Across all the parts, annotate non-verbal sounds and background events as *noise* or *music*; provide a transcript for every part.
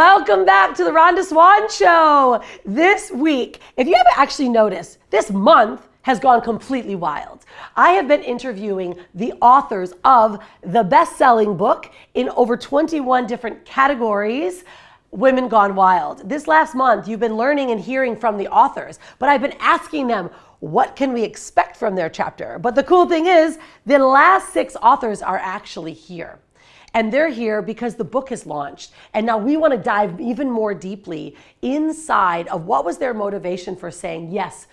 Welcome back to the Rhonda Swan Show. This week, if you haven't actually noticed, this month has gone completely wild. I have been interviewing the authors of the best selling book in over 21 different categories. Women Gone Wild. This last month, you've been learning and hearing from the authors, but I've been asking them, what can we expect from their chapter? But the cool thing is, the last six authors are actually here. And they're here because the book is launched. And now we want to dive even more deeply inside of what was their motivation for saying yes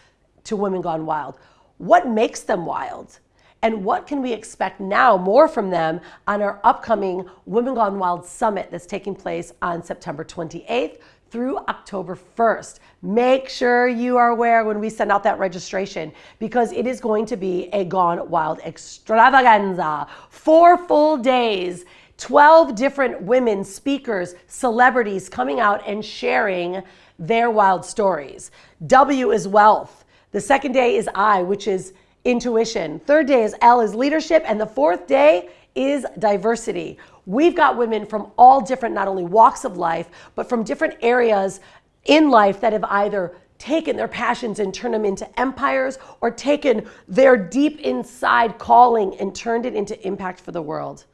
to Women Gone Wild. What makes them wild? And what can we expect now more from them on our upcoming Women Gone Wild Summit that's taking place on September 28th through October 1st. Make sure you are aware when we send out that registration because it is going to be a Gone Wild extravaganza. Four full days, 12 different women, speakers, celebrities coming out and sharing their wild stories. W is wealth. The second day is I, which is intuition. Third day is L is leadership. And the fourth day is diversity. We've got women from all different, not only walks of life, but from different areas in life that have either taken their passions and turned them into empires or taken their deep inside calling and turned it into impact for the world.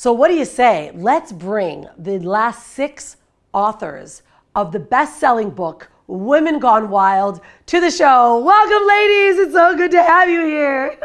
So, what do you say? Let's bring the last six authors of the best selling book, Women Gone Wild to the show. Welcome, ladies. It's so good to have you here.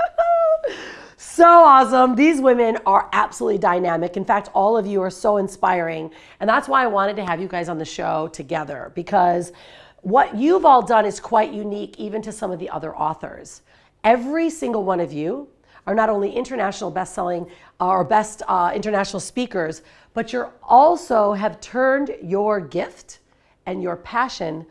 *laughs* so awesome. These women are absolutely dynamic. In fact, all of you are so inspiring. And that's why I wanted to have you guys on the show together because what you've all done is quite unique, even to some of the other authors. Every single one of you are not only international best-selling uh, or best uh, international speakers, but you also have turned your gift and your passion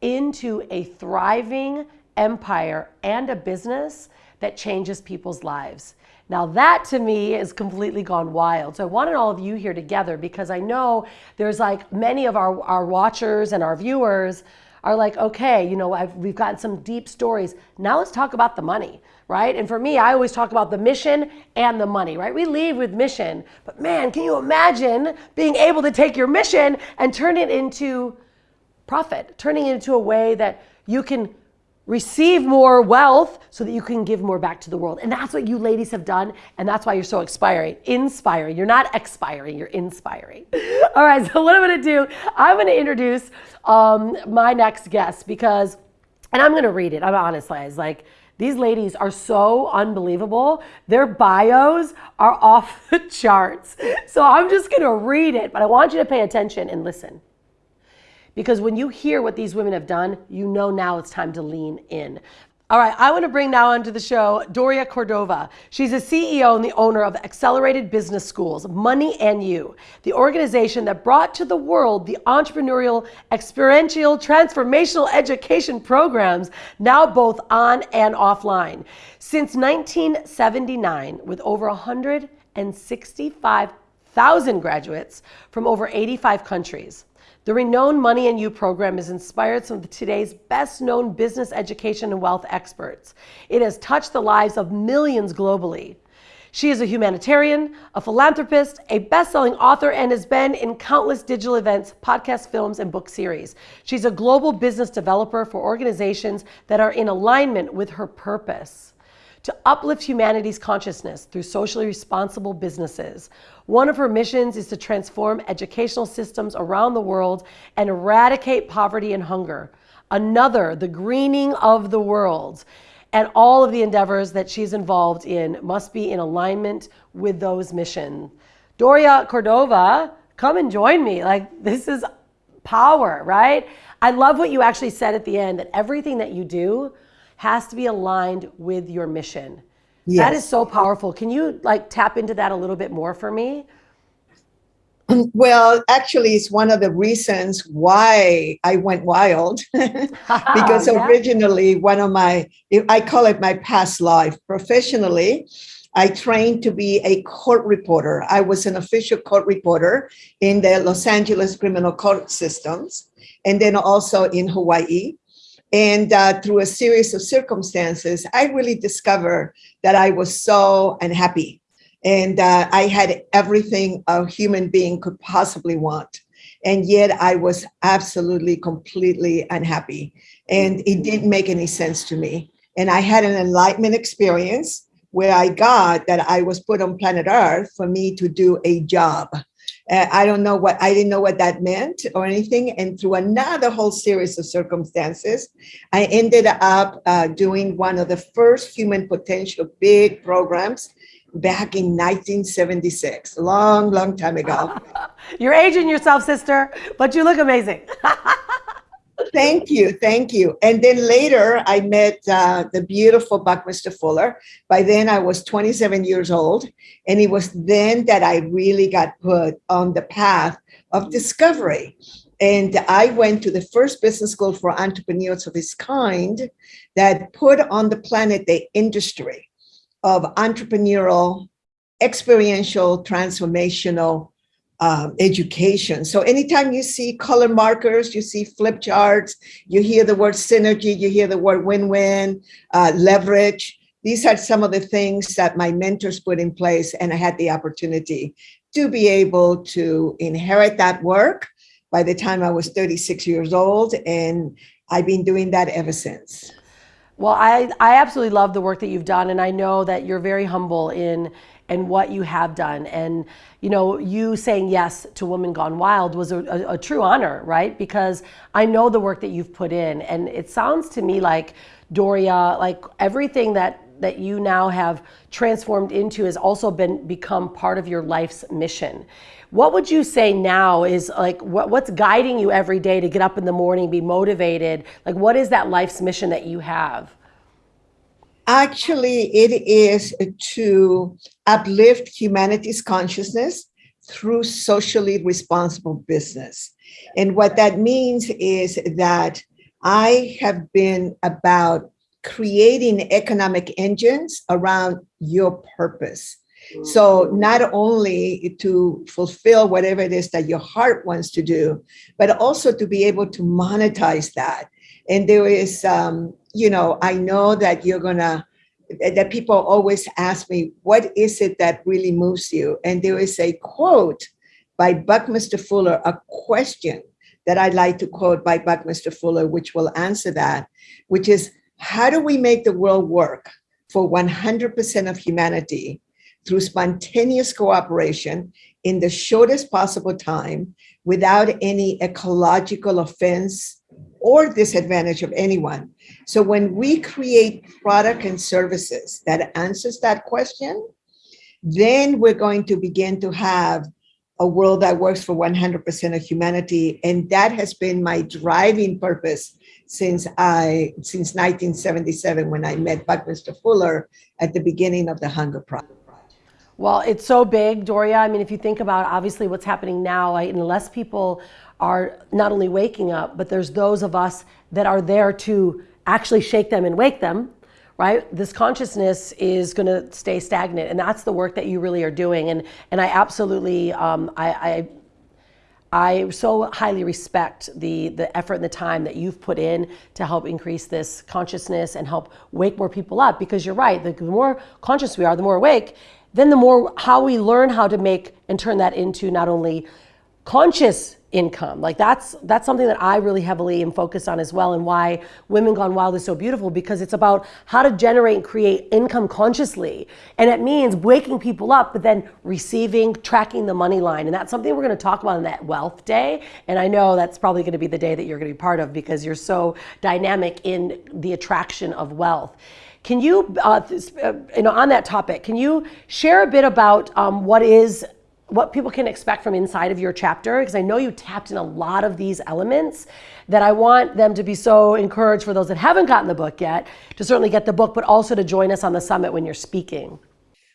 into a thriving empire and a business that changes people's lives. Now that to me is completely gone wild. So I wanted all of you here together because I know there's like many of our, our watchers and our viewers are like, okay, you know, I've, we've gotten some deep stories. Now let's talk about the money, right? And for me, I always talk about the mission and the money, right? We leave with mission, but man, can you imagine being able to take your mission and turn it into profit, turning it into a way that you can receive more wealth so that you can give more back to the world. And that's what you ladies have done. And that's why you're so inspiring. Inspiring. You're not expiring, you're inspiring. *laughs* All right, so what I'm gonna do, I'm gonna introduce um, my next guest because, and I'm gonna read it, I'm honest, guys. Like, these ladies are so unbelievable. Their bios are *laughs* off the charts. So I'm just gonna read it, but I want you to pay attention and listen. Because when you hear what these women have done, you know now it's time to lean in. All right, I want to bring now onto the show Doria Cordova. She's a CEO and the owner of Excellerated Business Schools, Money and You, the organization that brought to the world the entrepreneurial, experiential, transformational education programs, now both on and offline. Since 1979, with over 165,000 graduates from over 85 countries. The renowned Money and You program has inspired some of today's best known business education and wealth experts. It has touched the lives of millions globally. She is a humanitarian, a philanthropist, a best-selling author, and has been in countless digital events, podcast films, and book series. She's a global business developer for organizations that are in alignment with her purpose to uplift humanity's consciousness through socially responsible businesses. One of her missions is to transform educational systems around the world and eradicate poverty and hunger. Another, the greening of the world. And all of the endeavors that she's involved in must be in alignment with those missions. Doria Cordova, come and join me. Like, this is power, right? I love what you actually said at the end that everything that you do has to be aligned with your mission. Yes. That is so powerful. Can you like tap into that a little bit more for me? *clears throat* Well, actually, it's one of the reasons why I went wild. *laughs* because *laughs* yeah. originally, one of my, I call it my past life professionally, I trained to be a court reporter. I was an official court reporter in the Los Angeles criminal court systems, and then also in Hawaii. And uh, through a series of circumstances, I really discovered that I was so unhappy and uh, I had everything a human being could possibly want. And yet I was absolutely, completely unhappy. And it didn't make any sense to me. And I had an enlightenment experience where I got that I was put on planet Earth for me to do a job. Uh, I don't know what, I didn't know what that meant or anything. And through another whole series of circumstances, I ended up uh, doing one of the first human potential big programs back in 1976, long, long time ago. *laughs* You're aging yourself, sister, but you look amazing. *laughs* thank you, thank you. And then later I met uh, the beautiful Buckminster Fuller. By then I was 27 years old. And it was then that I really got put on the path of discovery. And I went to the first business school for entrepreneurs of its kind that put on the planet the industry of entrepreneurial, experiential, transformational um, education. So anytime you see color markers, you see flip charts, you hear the word synergy, you hear the word win-win, uh, leverage. These are some of the things that my mentors put in place and I had the opportunity to be able to inherit that work by the time I was 36 years old. And I've been doing that ever since. Well, I, I absolutely love the work that you've done, and I know that you're very humble in and what you have done. And you know, you saying yes to Woman Gone Wild was a, a, a, true honor, right? Because I know the work that you've put in, and it sounds to me like Doria, like everything that that you now have transformed into has also been become part of your life's mission. What would you say now is like what, what's guiding you every day to get up in the morning, be motivated? Like what is that life's mission that you have? Actually, it is to uplift humanity's consciousness through socially responsible business. And what that means is that I have been about creating economic engines around your purpose. So not only to fulfill whatever it is that your heart wants to do, but also to be able to monetize that. And there is, um, you know, I know that you're gonna, that people always ask me, what is it that really moves you? And there is a quote by Buckminster Fuller, a question that I'd like to quote by Buckminster Fuller, which will answer that, which is, how do we make the world work for 100% of humanity through spontaneous cooperation in the shortest possible time without any ecological offense or disadvantage of anyone. So when we create product and services that answers that question, then we're going to begin to have a world that works for 100% of humanity. And that has been my driving purpose since I since 1977 when I met Buckminster Fuller at the beginning of the Hunger Project. Well, it's so big, Doria. I mean, if you think about obviously what's happening now, unless people are not only waking up, but there's those of us that are there to actually shake them and wake them, right? This consciousness is going to stay stagnant, and that's the work that you really are doing. And and I absolutely, um, I, I I so highly respect the, the effort and the time that you've put in to help increase this consciousness and help wake more people up because you're right, the more conscious we are, the more awake, then the more how we learn how to make and turn that into not only conscious income. Like that's that's something that I really heavily am focused on as well and why Women Gone Wild is so beautiful because it's about how to generate and create income consciously. And it means waking people up but then receiving, tracking the money line. And that's something we're going to talk about on that wealth day. And I know that's probably going to be the day that you're going to be part of because you're so dynamic in the attraction of wealth. Can you, uh, uh, you know, on that topic, can you share a bit about um, what is what people can expect from inside of your chapter because I know you tapped in a lot of these elements that I want them to be so encouraged for those that haven't gotten the book yet to certainly get the book, but also to join us on the summit when you're speaking.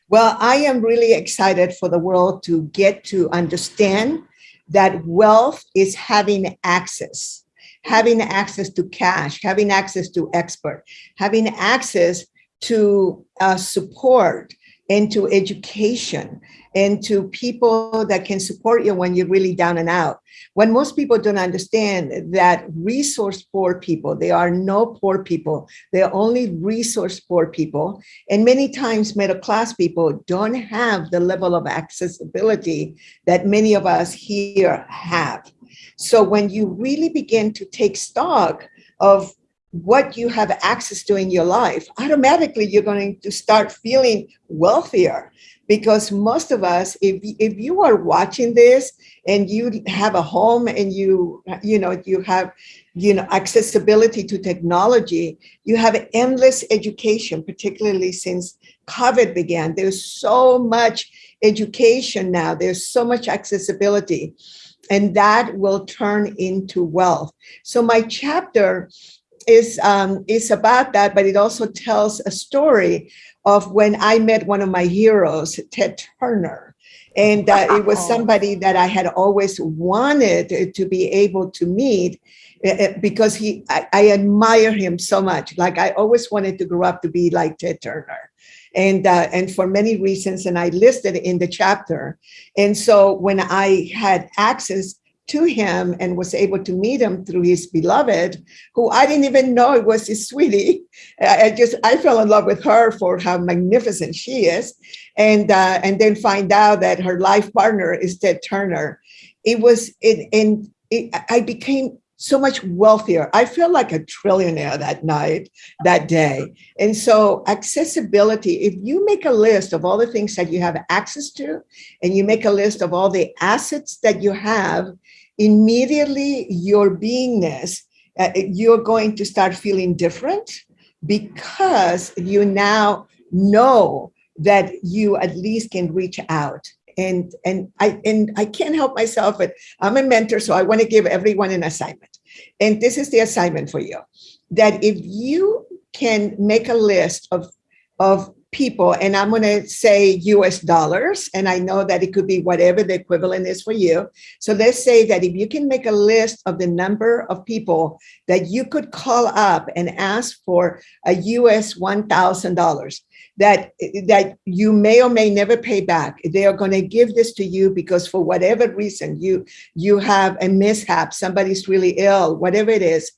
Well, I am really excited for the world to get to understand that wealth is having access having access to cash, having access to expert, having access to uh, support, into education, into people that can support you when you're really down and out. When most people don't understand that resource poor people, there are no poor people, they are only resource poor people. And many times middle class people don't have the level of accessibility that many of us here have. So when you really begin to take stock of what you have access to in your life, automatically you're going to start feeling wealthier because most of us, if, if you are watching this and you have a home and you, you know, you have, you know, accessibility to technology, you have endless education, particularly since COVID began. There's so much education now. There's so much accessibility and that will turn into wealth. So my chapter is, um, is about that, but it also tells a story of when I met one of my heroes, Ted Turner. And uh, it was somebody that I had always wanted to be able to meet eh, eh, because he, I, I admire him so much. Like I always wanted to grow up to be like Ted Turner and uh, and for many reasons and I listed in the chapter. And so when I had access to him and was able to meet him through his beloved, who I didn't even know it was his sweetie. *laughs* I just, I fell in love with her for how magnificent she is. And, uh, and then find out that her life partner is Ted Turner. It was, it, and it, I became so much wealthier. I feel like a trillionaire that night, that day. And so accessibility, if you make a list of all the things that you have access to, and you make a list of all the assets that you have, immediately your beingness, uh, you're going to start feeling different because you now know that you at least can reach out and and I and I can't help myself, but I'm a mentor, so I want to give everyone an assignment. And this is the assignment for you, that if you can make a list of of people, and I'm going to say US dollars, and I know that it could be whatever the equivalent is for you. So let's say that if you can make a list of the number of people that you could call up and ask for a US $1,000, that, that you may or may never pay back. They are going to give this to you because for whatever reason, you, you have a mishap, somebody's really ill, whatever it is,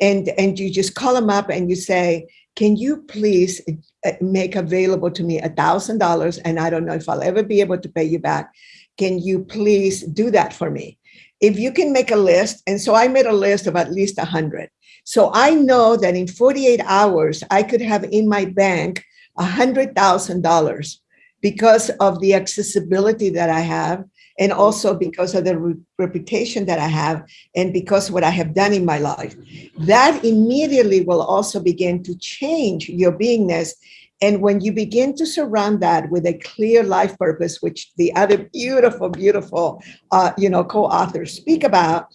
and, and you just call them up and you say, can you please Uh, make available to me a thousand dollars and I don't know if I'll ever be able to pay you back. Can you please do that for me? If you can make a list, and so I made a list of at least a hundred. So I know that in 48 hours, I could have in my bank a hundred thousand dollars because of the accessibility that I have and also because of the re reputation that I have and because what I have done in my life. That immediately will also begin to change your beingness. And when you begin to surround that with a clear life purpose, which the other beautiful, beautiful, uh, you know, co-authors speak about,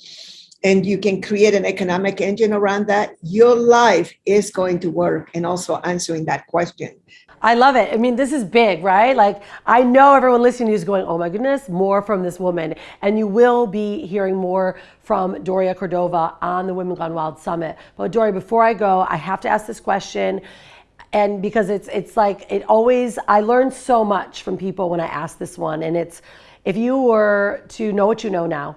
and you can create an economic engine around that, your life is going to work and also answering that question. I love it. I mean, this is big, right? Like, I know everyone listening is going, oh my goodness, more from this woman. And you will be hearing more from Doria Cordova on the Women Gone Wild Summit. But Doria, before I go, I have to ask this question. And because it's, it's like, it always, I learn so much from people when I ask this one. And it's, if you were to know what you know now,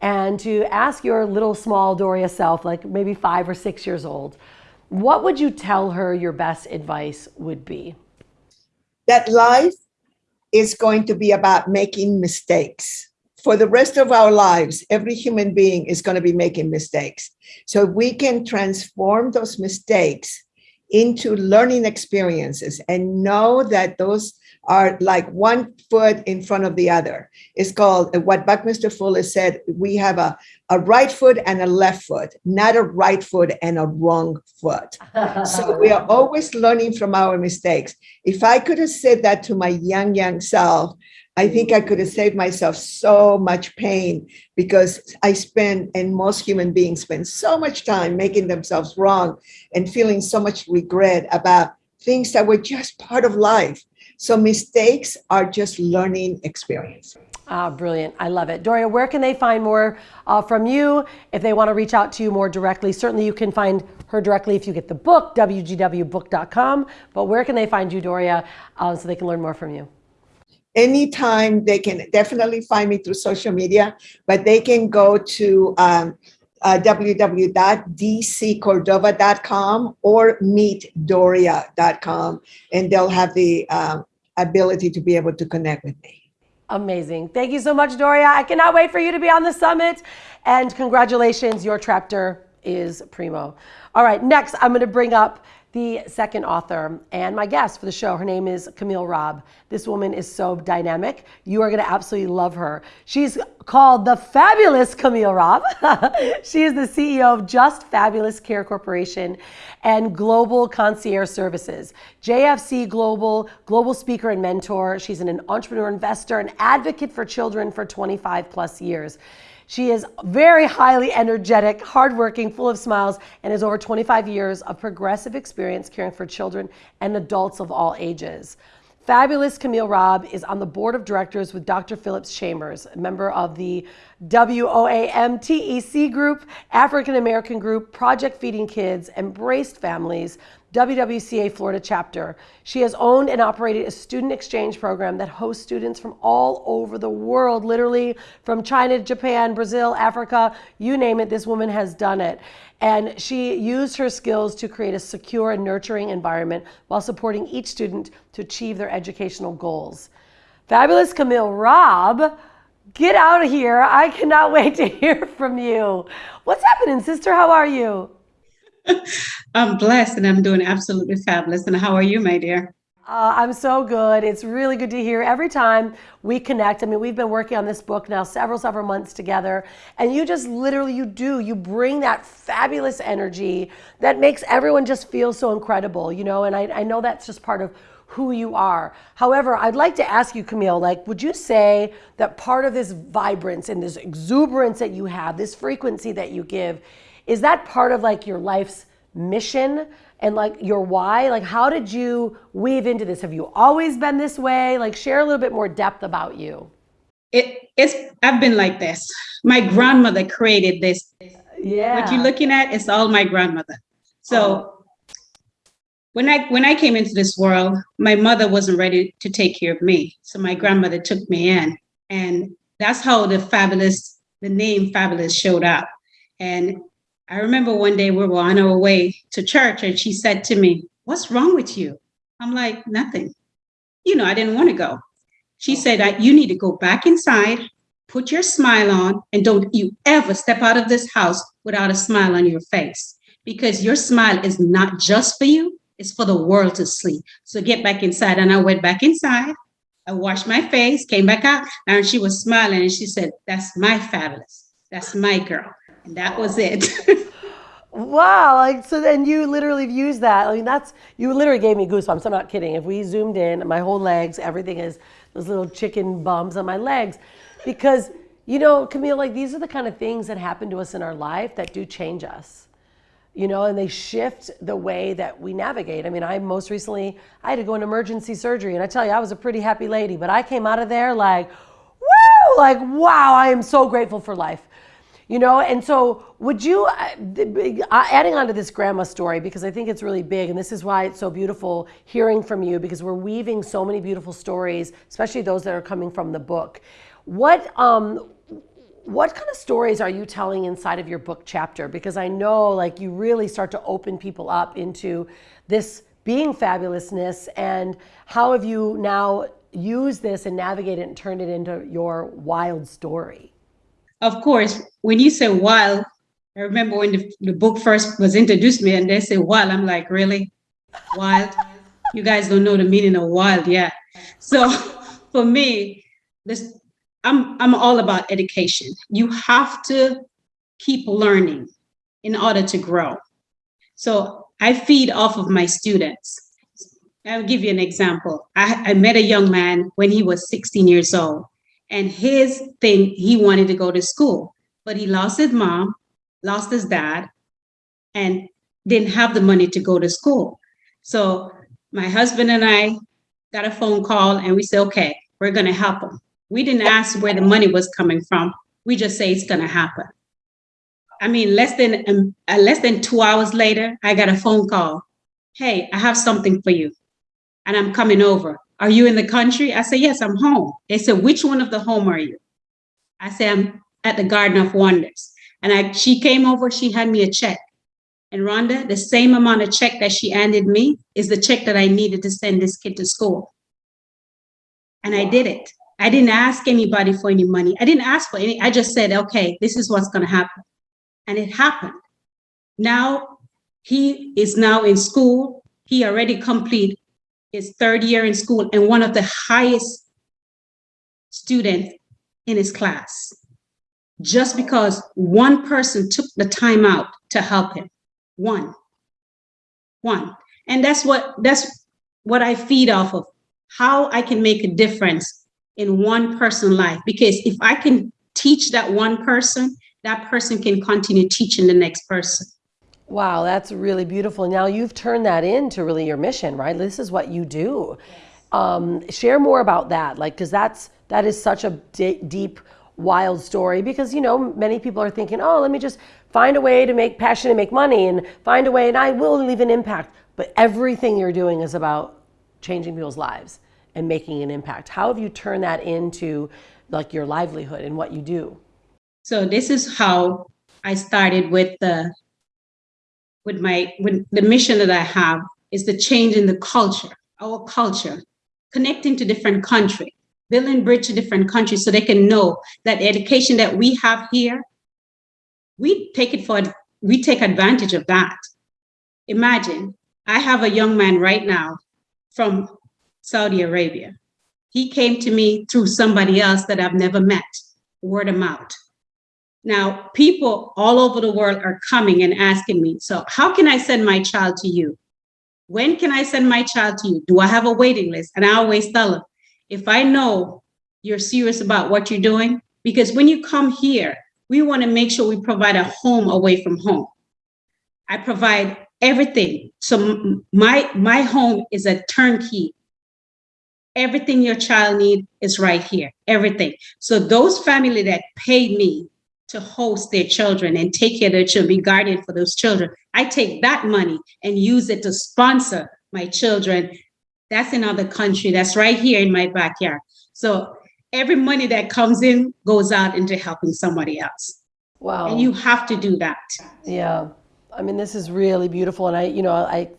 and to ask your little small Doria self, like maybe five or six years old, what would you tell her your best advice would be? That life is going to be about making mistakes. For the rest of our lives, every human being is going to be making mistakes. So we can transform those mistakes into learning experiences and know that those are like one foot in front of the other. It's called uh, what Buckminster Fuller said, we have a, a right foot and a left foot, not a right foot and a wrong foot. *laughs* so we are always learning from our mistakes. If I could have said that to my young, young self, I think I could have saved myself so much pain because I spend, and most human beings spend so much time making themselves wrong and feeling so much regret about things that were just part of life. So mistakes are just learning experience. Ah, brilliant. I love it. Doria, where can they find more uh, from you if they want to reach out to you more directly? Certainly, you can find her directly if you get the book, wgwbook.com. But where can they find you, Doria, uh, so they can learn more from you? Anytime they can definitely find me through social media, but they can go to um, uh, www.dccordova.com or meetdoria.com, and they'll have the uh, ability to be able to connect with me. Amazing. Thank you so much, Doria. I cannot wait for you to be on the summit. And congratulations, your chapter is primo. All right, next, I'm going to bring up the second author and my guest for the show. Her name is Camille Robb. This woman is so dynamic. You are going to absolutely love her. She's called the fabulous Camille Robb. *laughs* she is the CEO of Just Fabulous Care Corporation and Global Concierge Services. JFC Global, global speaker and mentor. She's an entrepreneur, investor, and advocate for children for 25 plus years. She is very highly energetic, hardworking, full of smiles, and has over 25 years of progressive experience caring for children and adults of all ages. Fabulous Camille Robb is on the board of directors with Dr. Phillips Chambers, a member of the WOAMTEC group, African American group, Project Feeding Kids, Embraced Families, WWCA Florida chapter. She has owned and operated a student exchange program that hosts students from all over the world, literally from China, Japan, Brazil, Africa, you name it, this woman has done it. And she used her skills to create a secure and nurturing environment while supporting each student to achieve their educational goals. Fabulous Camille Robb, get out of here. I cannot *laughs* wait to hear from you. What's happening, sister? How are you? *laughs* I'm blessed and I'm doing absolutely fabulous. And how are you, my dear? Uh, I'm so good. It's really good to hear every time we connect. I mean, we've been working on this book now several, several months together, and you just literally, you do, you bring that fabulous energy that makes everyone just feel so incredible, you know, and I, I know that's just part of who you are. However, I'd like to ask you, Camille, like, would you say that part of this vibrance and this exuberance that you have, this frequency that you give, is that part of like your life's mission and like your why? Like, how did you weave into this? Have you always been this way? Like, share a little bit more depth about you. It, it's I've been like this. My grandmother created this. Yeah. What you're looking at is all my grandmother. So oh. when I when I came into this world, my mother wasn't ready to take care of me. So my grandmother took me in. And that's how the fabulous, the name fabulous showed up. And I remember one day we were on our way to church and she said to me, What's wrong with you? I'm like, Nothing. You know, I didn't want to go. She oh. said, You need to go back inside, put your smile on, and don't you ever step out of this house without a smile on your face because your smile is not just for you, it's for the world to see. So get back inside. And I went back inside. I washed my face, came back out, and she was smiling and she said, That's my fabulous. That's my girl. And that was it. *laughs* wow. Like, so then you literally used that. I mean, that's, you literally gave me goosebumps. I'm not kidding. If we zoomed in, my whole legs, everything is those little chicken bumps on my legs. Because, you know, Camille, like these are the kind of things that happen to us in our life that do change us you know, and they shift the way that we navigate. I mean, I most recently I had to go in emergency surgery, and I tell you, I was a pretty happy lady, but I came out of there like, woo, like wow, I am so grateful for life you know and so would you uh, uh, adding on to this grandma story because i think it's really big and this is why it's so beautiful hearing from you because we're weaving so many beautiful stories especially those that are coming from the book. What um what kind of stories are you telling inside of your book chapter? Because i know like you really start to open people up into this being fabulousness and how have you now used this and navigated it and turned it into your wild story of course, when you say wild, I remember when the, the book first was introduced me and they say wild, I'm like, really? Wild? you guys don't know the meaning of wild yet. So *laughs* for me, this I'm I'm all about education. You have to keep learning in order to grow. So I feed off of my students. I'll give you an example. I, I met a young man when he was 16 years old. And his thing, he wanted to go to school, but he lost his mom, lost his dad, and didn't have the money to go to school. So my husband and I got a phone call and we said, okay, we're to help him. We didn't ask where the money was coming from. We just say it's to happen. I mean, less than um, uh, less than two hours later, I got a phone call. Hey, I have something for you, and I'm coming over. Are you in the country? I said, Yes, I'm home. They said, Which one of the home are you? I said, I'm at the Garden of Wonders. And I, she came over, she had me a check. And Rhonda, the same amount of check that she handed me is the check that I needed to send this kid to school. And I did it. I didn't ask anybody for any money. I didn't ask for any. I just said, okay, this is what's going to happen. And it happened. Now he is now in school. He already complete his third year in school and one of the highest students in his class. Just because one person took the time out to help him. One. One. And that's what that's what I feed off of. How I can make a difference in one person's life. Because if I can teach that one person, that person can continue teaching the next person. Wow, that's really beautiful. Now you've turned that into really your mission, right? This is what you do. Um, share more about that, like, because that's that is such a d- deep, wild story. Because you know, many people are thinking, oh, let me just find a way to make passion and make money, and find a way, and I will leave an impact. But everything you're doing is about changing people's lives and making an impact. How have you turned that into like your livelihood and what you do? So this is how I started with the with my with the mission that I have is the change in the culture, our culture, connecting to different countries, building bridge to different countries so they can know that the education that we have here, we take it for we take advantage of that. Imagine I have a young man right now from Saudi Arabia. He came to me through somebody else that I've never met, word of mouth. Now, people all over the world are coming and asking me, so how can I send my child to you? When can I send my child to you? Do I have a waiting list? And I always tell them, if I know you're serious about what you're doing, because when you come here, we want to make sure we provide a home away from home. I provide everything. So my my home is a turnkey. Everything your child need is right here. Everything. So those family that paid me to host their children and take care of their children, be guardian for those children. I take that money and use it to sponsor my children. That's another country. That's right here in my backyard. So every money that comes in goes out into helping somebody else. Wow. And you have to do that. Yeah. I mean, this is really beautiful. And I, you know, I,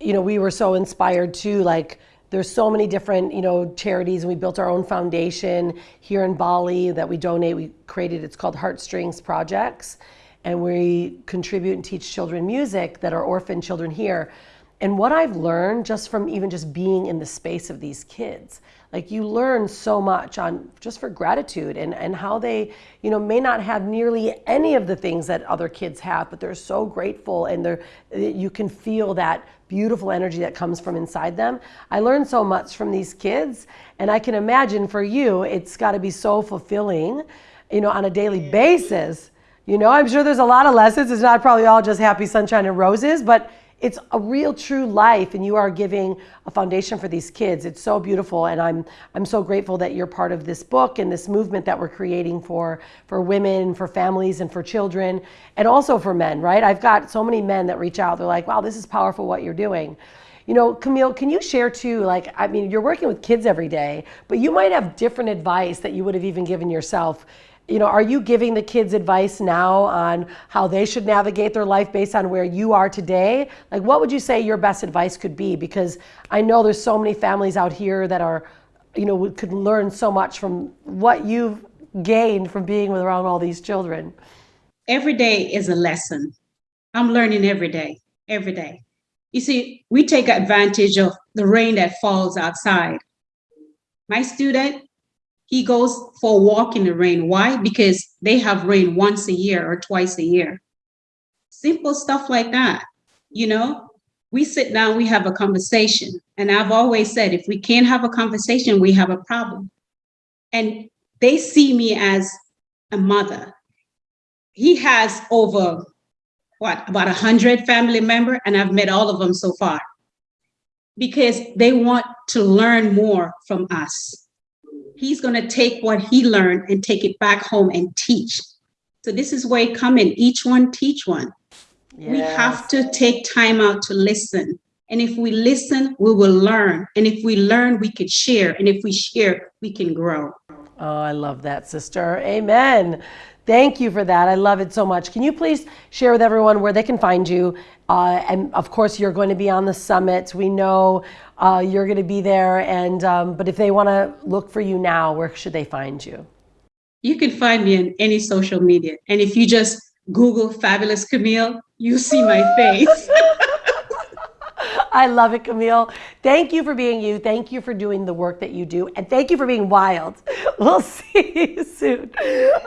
you know, we were so inspired too, like, there's so many different you know charities and we built our own foundation here in bali that we donate. We created it's called heartstrings projects and we contribute and teach children music that are orphan children here. And what i've learned just from even just being in the space of these kids like you learn so much on just for gratitude and, and how they you know may not have nearly any of the things that other kids have but they're so grateful and they're you can feel that beautiful energy that comes from inside them. I learned so much from these kids, and I can imagine for you, it's got to be so fulfilling, you know, on a daily basis. You know, I'm sure there's a lot of lessons. It's not probably all just happy sunshine and roses, but it's a real true life and you are giving a foundation for these kids. It's so beautiful and i'm i'm so grateful that you're part of this book and this movement that we're creating for for women for families and for children and also for men right? I've got so many men that reach out. They're like wow this is powerful what you're doing. You know camille can you share too like i mean you're working with kids every day but you might have different advice that you would have even given yourself you know, are you giving the kids advice now on how they should navigate their life based on where you are today? Like, what would you say your best advice could be? Because I know there's so many families out here that are, you know, could learn so much from what you've gained from being around all these children. Every day is a lesson. I'm learning every day, every day. You see, we take advantage of the rain that falls outside. My student, he goes for a walk in the rain. Why? Because they have rain once a year or twice a year. Simple stuff like that. You know, we sit down, we have a conversation. And I've always said, if we can't have a conversation, we have a problem. And they see me as a mother. He has over what about a hundred family member, and I've met all of them so far because they want to learn more from us he's going to take what he learned and take it back home and teach. So this is where it come in. Each one teach one. Yes. We have to take time out to listen. And if we listen, we will learn. And if we learn, we can share. And if we share, we can grow. Oh, I love that, sister. Amen. Thank you for that. I love it so much. Can you please share with everyone where they can find you? Uh, and of course, you're going to be on the summit. We know uh, you're going to be there. And um, but if they want to look for you now, where should they find you? You can find me in any social media, and if you just Google "Fabulous Camille," you see my face. *laughs* I love it, Camille. Thank you for being you. Thank you for doing the work that you do. And thank you for being wild. *laughs* We'll see you soon.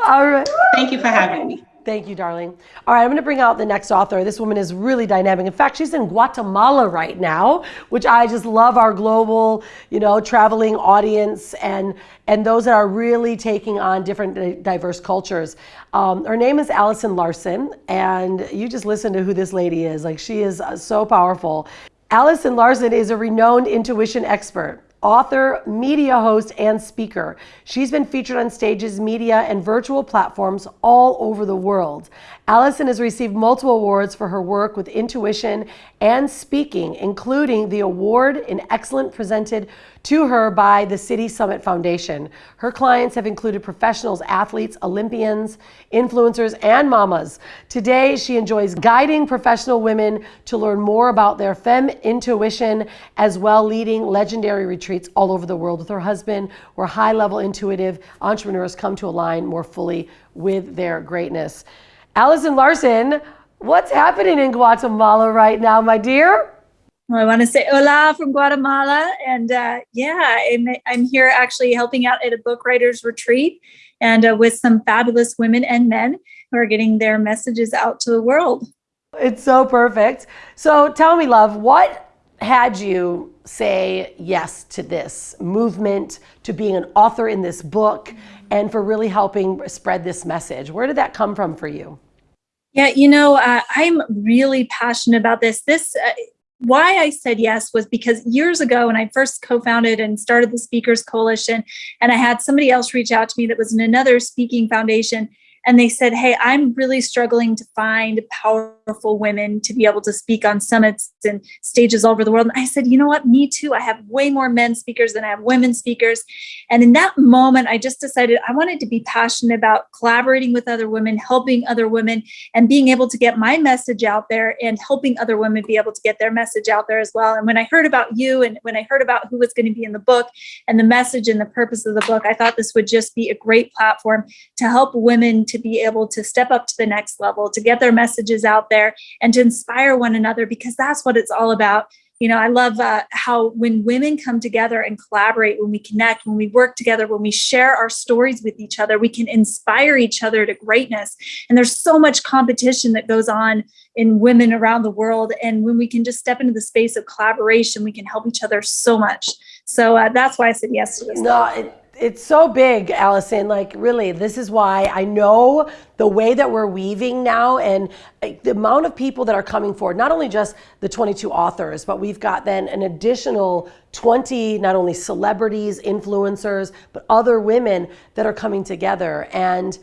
All right. Thank you for having me. Thank you, darling. All right, I'm going to bring out the next author. This woman is really dynamic. In fact, she's in Guatemala right now, which I just love our global, you know, traveling audience and and those that are really taking on different diverse cultures. Um, her name is Allison Larson, and you just listen to who this lady is. Like she is uh, so powerful. Allison Larson is a renowned intuition expert author, media host, and speaker. She's been featured on stages, media, and virtual platforms all over the world. Allison has received multiple awards for her work with intuition and speaking, including the award in excellent presented to her by the City Summit Foundation. Her clients have included professionals, athletes, Olympians, influencers, and mamas. Today, she enjoys guiding professional women to learn more about their femme intuition, as well leading legendary retreats all over the world with her husband, where high-level intuitive entrepreneurs come to align more fully with their greatness. Allison Larson, what's happening in Guatemala right now, my dear? Well, I want to say hola from Guatemala. And uh, yeah, I'm, I'm, here actually helping out at a book writers retreat and uh, with some fabulous women and men who are getting their messages out to the world. It's so perfect. So tell me, love, what had you say yes to this movement, to being an author in this book, and for really helping spread this message? Where did that come from for you? Yeah, you know, uh, I'm really passionate about this. This uh, why I said yes was because years ago when I first co-founded and started the Speakers Coalition, and I had somebody else reach out to me that was in another speaking foundation, and they said, Hey, I'm really struggling to find powerful women to be able to speak on summits and stages all over the world. And I said, You know what? Me too. I have way more men speakers than I have women speakers. And in that moment, I just decided I wanted to be passionate about collaborating with other women, helping other women, and being able to get my message out there and helping other women be able to get their message out there as well. And when I heard about you and when I heard about who was going to be in the book and the message and the purpose of the book, I thought this would just be a great platform to help women to be able to step up to the next level, to get their messages out there and to inspire one another because that's what it's all about. You know, I love uh, how when women come together and collaborate, when we connect, when we work together, when we share our stories with each other, we can inspire each other to greatness. And there's so much competition that goes on in women around the world. And when we can just step into the space of collaboration, we can help each other so much. So uh, that's why I said yes to this. No, it, it's so big, Allison. Like, really, this is why I know the way that we're weaving now and the amount of people that are coming forward, not only just the 22 authors, but we've got then an additional 20, not only celebrities, influencers, but other women that are coming together. And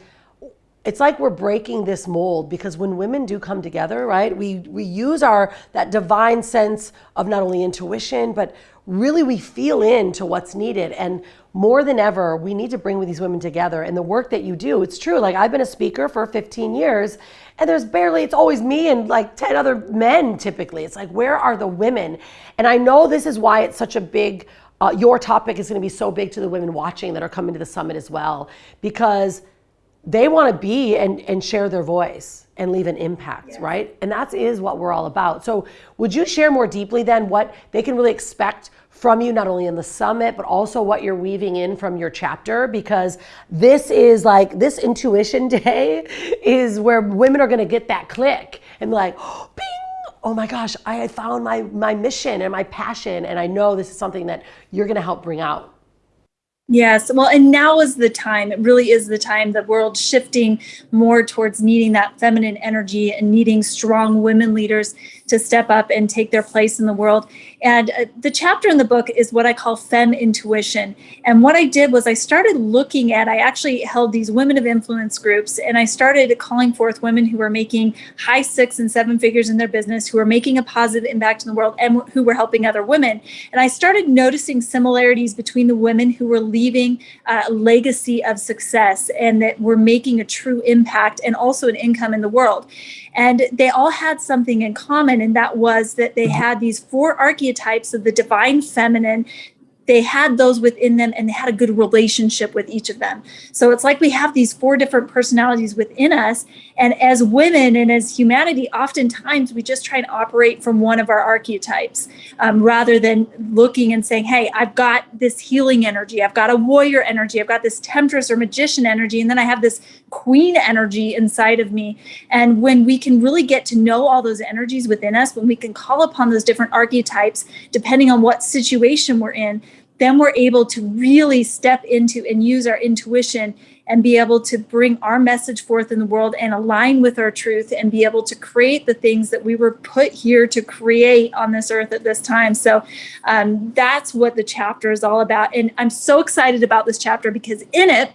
it's like we're breaking this mold because when women do come together, right, we, we use our that divine sense of not only intuition, but really we feel into what's needed. And more than ever, we need to bring these women together. And the work that you do, it's true. Like I've been a speaker for 15 years, and there's barely, it's always me and like 10 other men typically. It's like, where are the women? And I know this is why it's such a big, uh, your topic is going to be so big to the women watching that are coming to the summit as well, because they want to be and, and share their voice and leave an impact, right? And that is what we're all about. So, would you share more deeply then what they can really expect from you, not only in the summit, but also what you're weaving in from your chapter, because this is like this intuition *laughs* day is where women are going to get that click and be like, oh, bing, oh my gosh, I found my, my mission and my passion. And I know this is something that you're going to help bring out. Yes, well, and now is the time. It really is the time. The world shifting more towards needing that feminine energy and needing strong women leaders to step up and take their place in the world. And uh, the chapter in the book is what I call Fem Intuition. And what I did was I started looking at, I actually held these women of influence groups and I started calling forth women who were making high six and seven figures in their business, who were making a positive impact in the world, and who were helping other women. And I started noticing similarities between the women who were leaving a legacy of success and that were making a true impact and also an income in the world. And they all had something in common, and that was that they mm-hmm. had these four archetypes of the divine feminine they had those within them and they had a good relationship with each of them. So it's like we have these four different personalities within us. And as women and as humanity, oftentimes we just try and operate from one of our archetypes um, rather than looking and saying, hey, I've got this healing energy, I've got a warrior energy, I've got this temptress or magician energy, and then I have this queen energy inside of me. And when we can really get to know all those energies within us, when we can call upon those different archetypes, depending on what situation we're in, then we're able to really step into and use our intuition and be able to bring our message forth in the world and align with our truth and be able to create the things that we were put here to create on this earth at this time. So um, that's what the chapter is all about. And I'm so excited about this chapter because in it,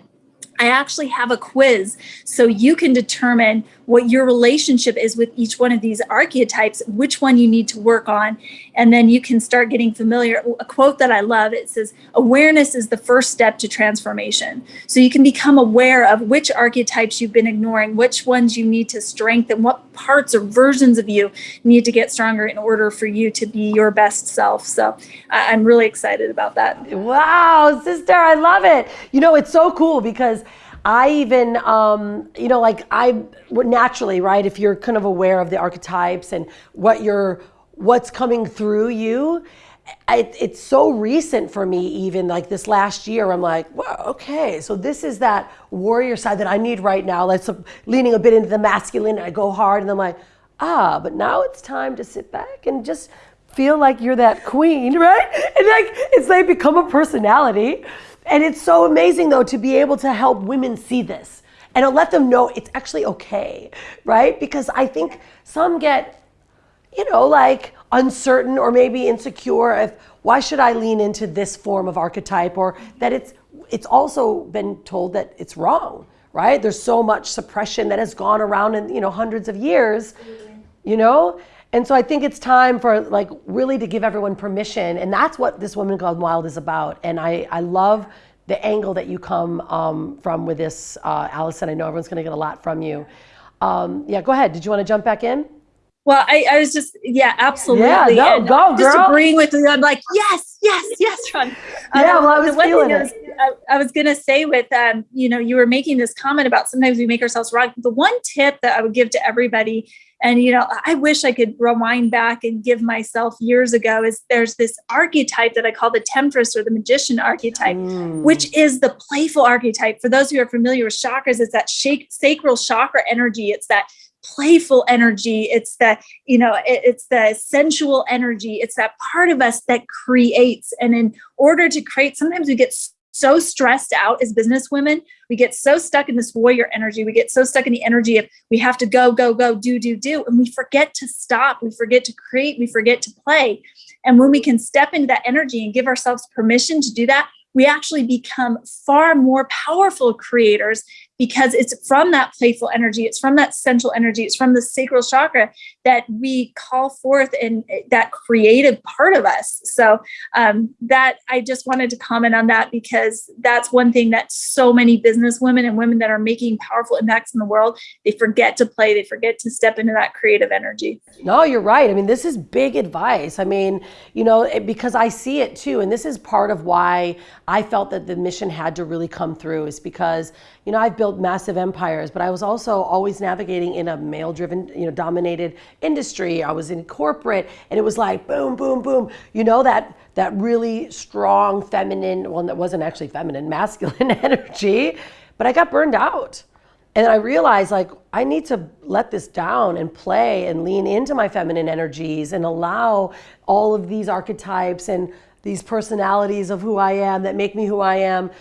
I actually have a quiz so you can determine what your relationship is with each one of these archetypes, which one you need to work on. And then you can start getting familiar. A quote that I love it says, Awareness is the first step to transformation. So you can become aware of which archetypes you've been ignoring, which ones you need to strengthen, what parts or versions of you need to get stronger in order for you to be your best self. So I'm really excited about that. Wow, sister, I love it. You know, it's so cool because I even, um, you know, like I naturally, right? If you're kind of aware of the archetypes and what you're, what's coming through you, it, it's so recent for me. Even like this last year, I'm like, well, okay, so this is that warrior side that I need right now. Like so leaning a bit into the masculine, and I go hard, and I'm like, ah, but now it's time to sit back and just feel like you're that queen, *laughs* right? And like it's like become a personality. And it's so amazing, though, to be able to help women see this and to let them know it's actually okay, right? Because I think some get, you know, like uncertain or maybe insecure if why should I lean into this form of archetype or that it's it's also been told that it's wrong, right? There's so much suppression that has gone around in, you know, hundreds of years, you know? And so I think it's time for like really to give everyone permission. And that's what this Woman Gone Wild is about. And I, I love the angle that you come um, from with this, uh, Allison. I know everyone's going to get a lot from you. Um, yeah, go ahead. Did you want to jump back in? Well, I, I was just, yeah, absolutely. Yeah, no, and go, Just agreeing with you. I'm like, yes, yes, yes, Ron. yeah, um, well, I was feeling it. I, I, was going to say with, um, you know, you were making this comment about sometimes we make ourselves wrong. The one tip that I would give to everybody and, you know, I wish I could rewind back and give myself years ago is there's this archetype that I call the temptress or the magician archetype, mm. which is the playful archetype. For those who are familiar with chakras, it's that shake, sacral chakra energy. It's that playful energy it's the you know it, it's the sensual energy it's that part of us that creates and in order to create sometimes we get so stressed out as business women. We get so stuck in this warrior energy. We get so stuck in the energy of we have to go, go, go, do, do, do. And we forget to stop. We forget to create. We forget to play. And when we can step into that energy and give ourselves permission to do that, we actually become far more powerful creators because it's from that playful energy, it's from that central energy, it's from the sacral chakra that we call forth in that creative part of us. So um, that I just wanted to comment on that because that's one thing that so many business women and women that are making powerful impacts in the world, they forget to play, they forget to step into that creative energy. No, you're right. I mean, this is big advice. I mean, you know, because I see it too, and this is part of why I felt that the mission had to really come through is because, you know, I've built massive empires, but I was also always navigating in a male driven, you know, dominated industry. I was in corporate and it was like boom, boom, boom. You know, that that really strong feminine, well, that wasn't actually feminine, *laughs* masculine *laughs* energy, but I got burned out. And I realized like I need to let this down and play and lean into my feminine energies and allow all of these archetypes and these personalities of who I am that make me who I am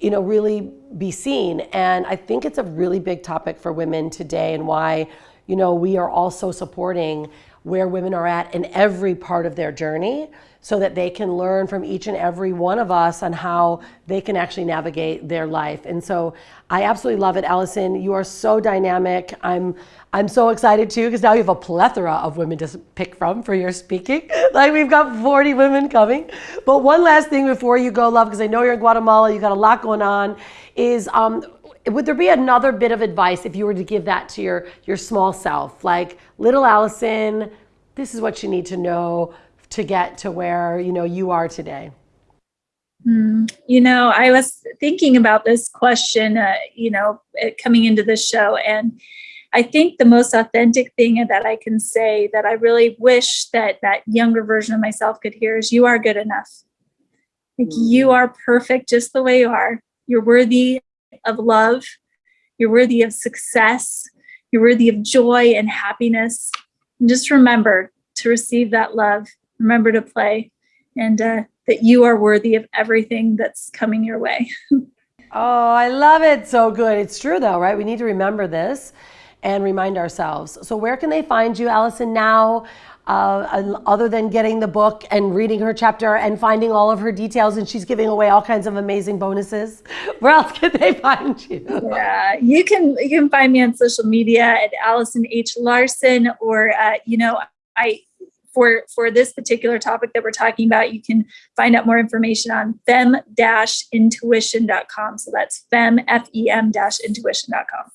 you know, really be seen. And I think it's a really big topic for women today and why, you know, we are also supporting where women are at in every part of their journey so that they can learn from each and every one of us on how they can actually navigate their life. And so I absolutely love it, Allison. You are so dynamic. I'm I'm so excited too because now you have a plethora of women to pick from for your speaking. *laughs* like we've got 40 women coming. But one last thing before you go, love, because I know you're in Guatemala, you got a lot going on, is um, would there be another bit of advice if you were to give that to your your small self, like little Allison? This is what you need to know to get to where you know you are today. Mm, you know, I was thinking about this question, uh, you know, coming into this show, and I think the most authentic thing that I can say that I really wish that that younger version of myself could hear is you are good enough. Like mm. you are perfect just the way you are. You're worthy of love. You're worthy of success. You're worthy of joy and happiness. And just remember to receive that love. Remember to play and uh, that you are worthy of everything that's coming your way. *laughs* oh, I love it. So good. It's true though, right? We need to remember this and remind ourselves. So where can they find you, Allison, now? Uh, other than getting the book and reading her chapter and finding all of her details, and she's giving away all kinds of amazing bonuses. *laughs* Where else can they find you? Yeah, you can you can find me on social media at Allison H Larson, or uh, you know, I for for this particular topic that we're talking about, you can find out more information on fem-intuition.com. So that's fem f e m intuition.com.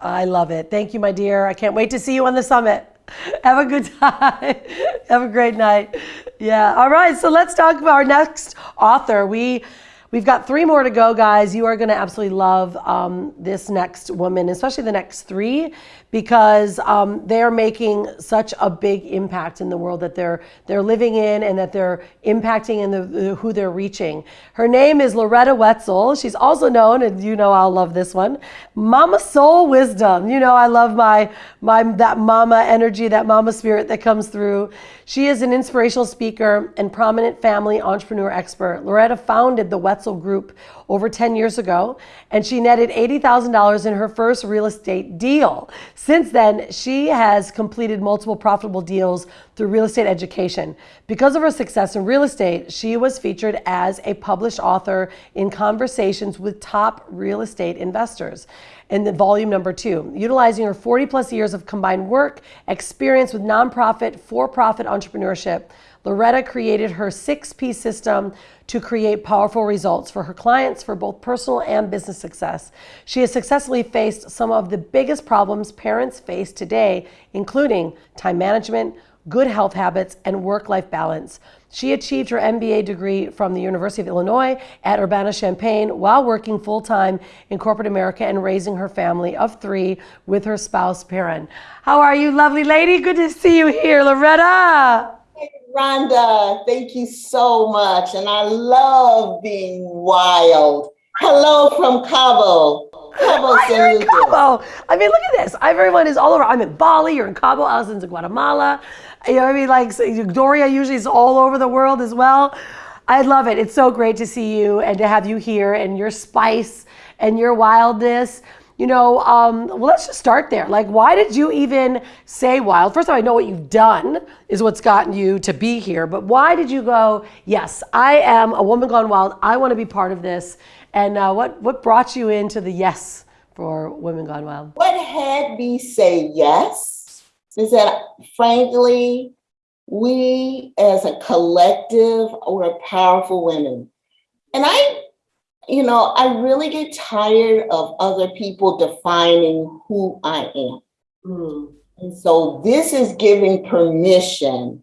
I love it. Thank you, my dear. I can't wait to see you on the summit. *laughs* Have a good time. *laughs* Have a great night. Yeah. All right. So let's talk about our next author. We we've got three more to go, guys. You are going to absolutely love um, this next woman, especially the next three, because um, they're making such a big impact in the world that they're they're living in and that they're impacting in the, the, who they're reaching. Her name is Loretta Wetzel. She's also known, and you know I'll love this one, Mama Soul Wisdom. You know I love my my that mama energy, that mama spirit that comes through. She is an inspirational speaker and prominent family entrepreneur expert. Loretta founded the Wetzel Group over 10 years ago, and she netted $80,000 in her first real estate deal. Since then, she has completed multiple profitable deals through real estate education. Because of her success in real estate, she was featured as a published author in conversations with top real estate investors in the volume number two, utilizing her 40 plus years of combined work experience with nonprofit, for profit entrepreneurship. Loretta created her six piece system to create powerful results for her clients for both personal and business success. She has successfully faced some of the biggest problems parents face today, including time management, good health habits, and work life balance. She achieved her MBA degree from the University of Illinois at Urbana-Champaign while working full-time in corporate America and raising her family of three with her spouse, Perrin. How are you, lovely lady? Good to see you here, Loretta. Rhonda, thank you so much. And I love being wild. Hello from Cabo. Cabo, San Lucas. Cabo. I mean, look at this. Everyone is all over. I'm in Bali, you're in Cabo, Allison's in Guatemala. You know what I mean? Like Doria usually is all over the world as well. I love it. It's so great to see you and to have you here and your spice and your wildness you know, um, well, let's just start there. Like, why did you even say wild? First of all, I know what you've done is what's gotten you to be here, but why did you go, yes, I am a woman gone wild. I want to be part of this. And uh, what, what brought you into the yes for Women Gone Wild? What had me say yes is that, frankly, we as a collective were powerful women. And I you know, I really get tired of other people defining who I am. Mm. And so this is giving permission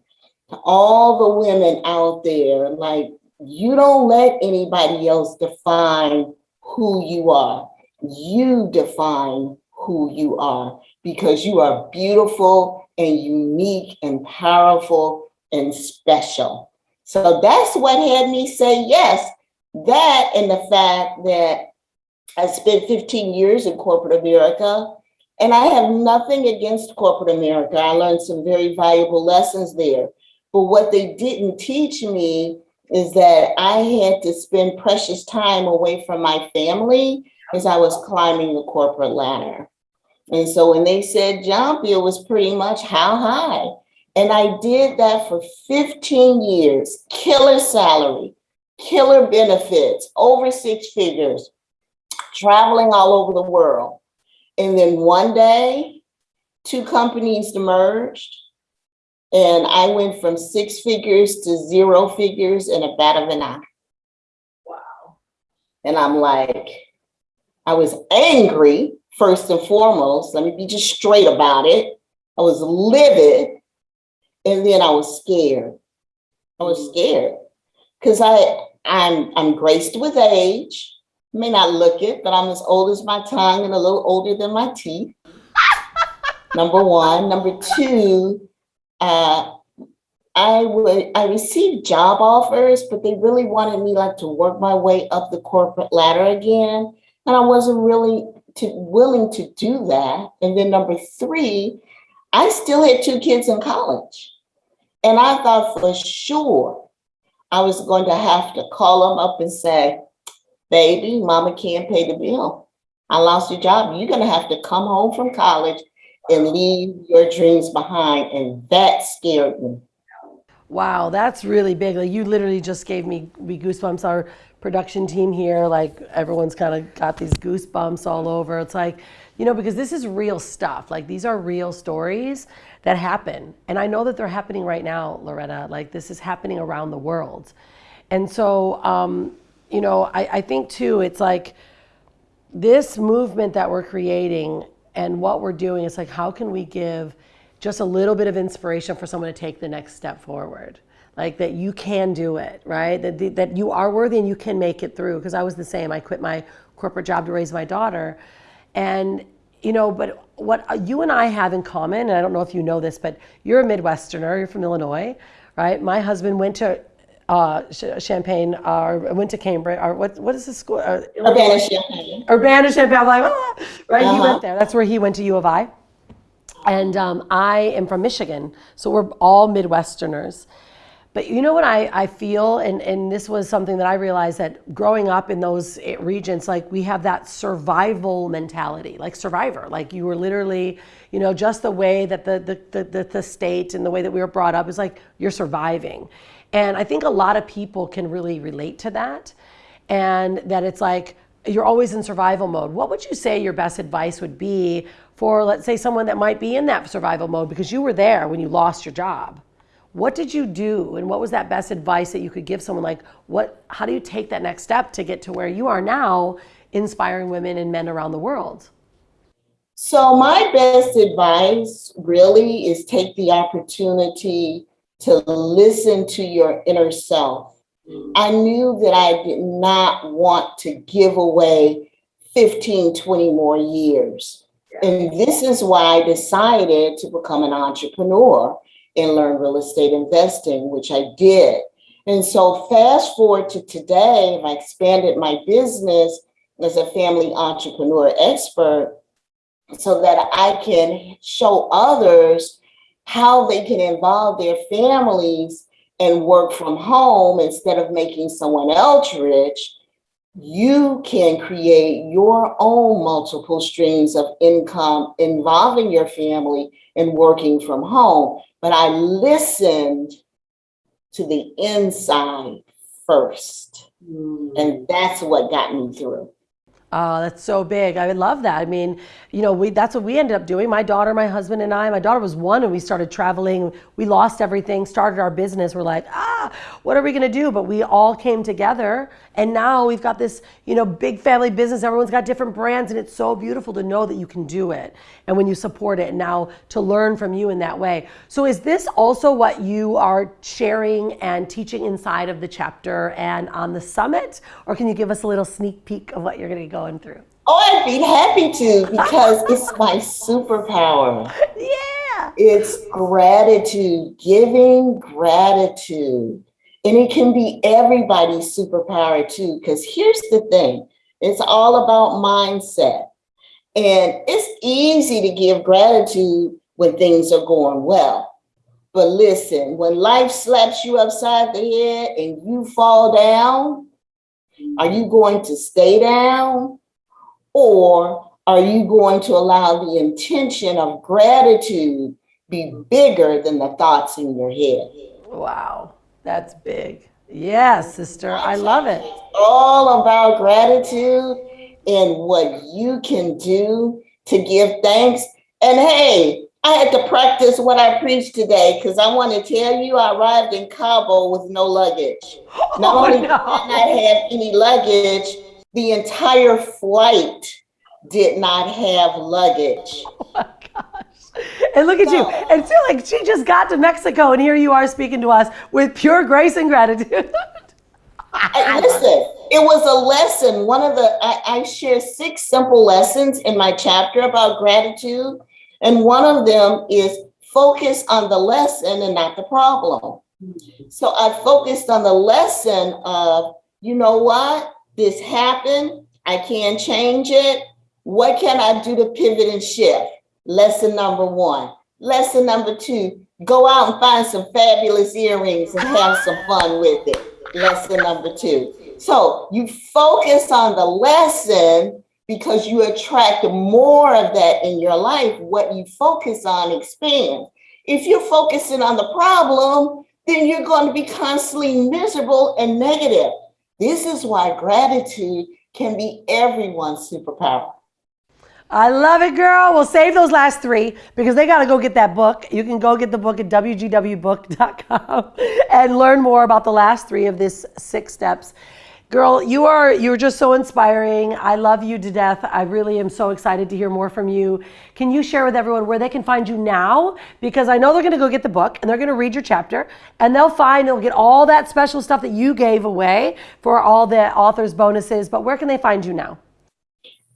to all the women out there, like, you don't let anybody else define who you are. You define who you are because you are beautiful and unique and powerful and special. So that's what had me say yes that and the fact that I spent 15 years in corporate America, and I have nothing against corporate America. I learned some very valuable lessons there. But what they didn't teach me is that I had to spend precious time away from my family as I was climbing the corporate ladder. And so when they said jump, it was pretty much how high. And I did that for 15 years, killer salary, killer benefits, over six figures, traveling all over the world. And then one day, two companies merged and I went from six figures to zero figures in a bat of an eye. Wow. And I'm like, I was angry, first and foremost. Let me be just straight about it. I was livid. And then I was scared. I was mm-hmm. scared because I I'm I'm graced with age. May not look it, but I'm as old as my tongue and a little older than my teeth. *laughs* Number one. Number two, uh, I would I received job offers, but they really wanted me like to work my way up the corporate ladder again. And I wasn't really to, willing to do that. And then number three, I still had two kids in college. And I thought for sure I was going to have to call them up and say, baby, mama can't pay the bill. I lost your job. You're going to have to come home from college and leave your dreams behind. And that scared me. Wow, that's really big. Like you literally just gave me, me goosebumps. Our production team here, like everyone's kind of got these goosebumps all over. It's like, you know, because this is real stuff. Like these are real stories that happen. And I know that they're happening right now, Loretta. Like this is happening around the world. And so, um, you know, I, I think too, it's like this movement that we're creating and what we're doing is like, how can we give just a little bit of inspiration for someone to take the next step forward? Like that you can do it, right? That, that you are worthy and you can make it through. Because I was the same. I quit my corporate job to raise my daughter. And, you know, but what you and I have in common, and I don't know if you know this, but you're a Midwesterner, you're from Illinois, right? My husband went to uh, Champaign, or uh, went to Cambridge, or what, what is the school? Uh, Urbana Champaign. Urbana Champaign. I'm like, ah, right? He Uh-huh. went there. That's where he went to U of I. And um, I am from Michigan, so we're all Midwesterners. But you know what I, I feel, and, and this was something that I realized that growing up in those eh, regions, like we have that survival mentality, like survivor. Like you were literally, you know, just the way that the, the, the, the, the state and the way that we were brought up is like you're surviving. And I think a lot of people can really relate to that. And that it's like you're always in survival mode. What would you say your best advice would be for, let's say, someone that might be in that survival mode because you were there when you lost your job? What did you do, and what was that best advice that you could give someone? Like, what? How do you take that next step to get to where you are now, inspiring women and men around the world? So my best advice really is take the opportunity to listen to your inner self. Mm. I knew that I did not want to give away 15, 20 more years. And this is why I decided to become an entrepreneur and learn real estate investing, which I did. And so fast forward to today, I expanded my business as a family entrepreneur expert so that I can show others how they can involve their families and work from home instead of making someone else rich. You can create your own multiple streams of income involving your family and working from home. But I listened to the inside first. Mm. And that's what got me through. Oh, that's so big. I would love that. I mean, you know, we that's what we ended up doing. My daughter, my husband, and I. My daughter was one, and we started traveling. We lost everything, started our business. We're like, ah, what are we gonna do? But we all came together, and now we've got this, you know, big family business. Everyone's got different brands, and it's so beautiful to know that you can do it, and when you support it, and now to learn from you in that way. So, is this also what you are sharing and teaching inside of the chapter and on the summit, or can you give us a little sneak peek of what you're gonna go? Going through? Oh, I'd be happy to because it's *laughs* my superpower. Yeah. It's gratitude, giving gratitude. And it can be everybody's superpower too, because here's the thing it's all about mindset. And it's easy to give gratitude when things are going well. But listen, when life slaps you upside the head and you fall down, are you going to stay down or are you going to allow the intention of gratitude be bigger than the thoughts in your head? Wow, that's big. Yes, sister, I love it. It's all about gratitude and what you can do to give thanks. And hey, I had to practice what I preached today because I want to tell you I arrived in Cabo with no luggage. *laughs* Not Oh, only no. did I not have any luggage, the entire flight did not have luggage. *laughs* Oh my gosh. And look at you. And feel like she just got to Mexico and here you are speaking to us with pure grace and gratitude. *laughs* I- listen, it was a lesson. One of the, I, I share six simple lessons in my chapter about gratitude. And one of them is focus on the lesson and not the problem. So I focused on the lesson of, you know what? This happened. I can't change it. What can I do to pivot and shift? Lesson number one. Lesson number two, go out and find some fabulous earrings and have some fun with it. Lesson number two. So you focus on the lesson because you attract more of that in your life. What you focus on expands. If you're focusing on the problem, then you're going to be constantly miserable and negative. This is why gratitude can be everyone's superpower. I love it, girl. We'll save those last three because they got to go get that book. You can go get the book at wgwbook.com *laughs* and learn more about the last three of this six steps. Girl, you are you're just so inspiring. I love you to death. I really am so excited to hear more from you. Can you share with everyone where they can find you now? Because I know they're going to go get the book and they're going to read your chapter and they'll find they'll get all that special stuff that you gave away for all the authors bonuses. But where can they find you now?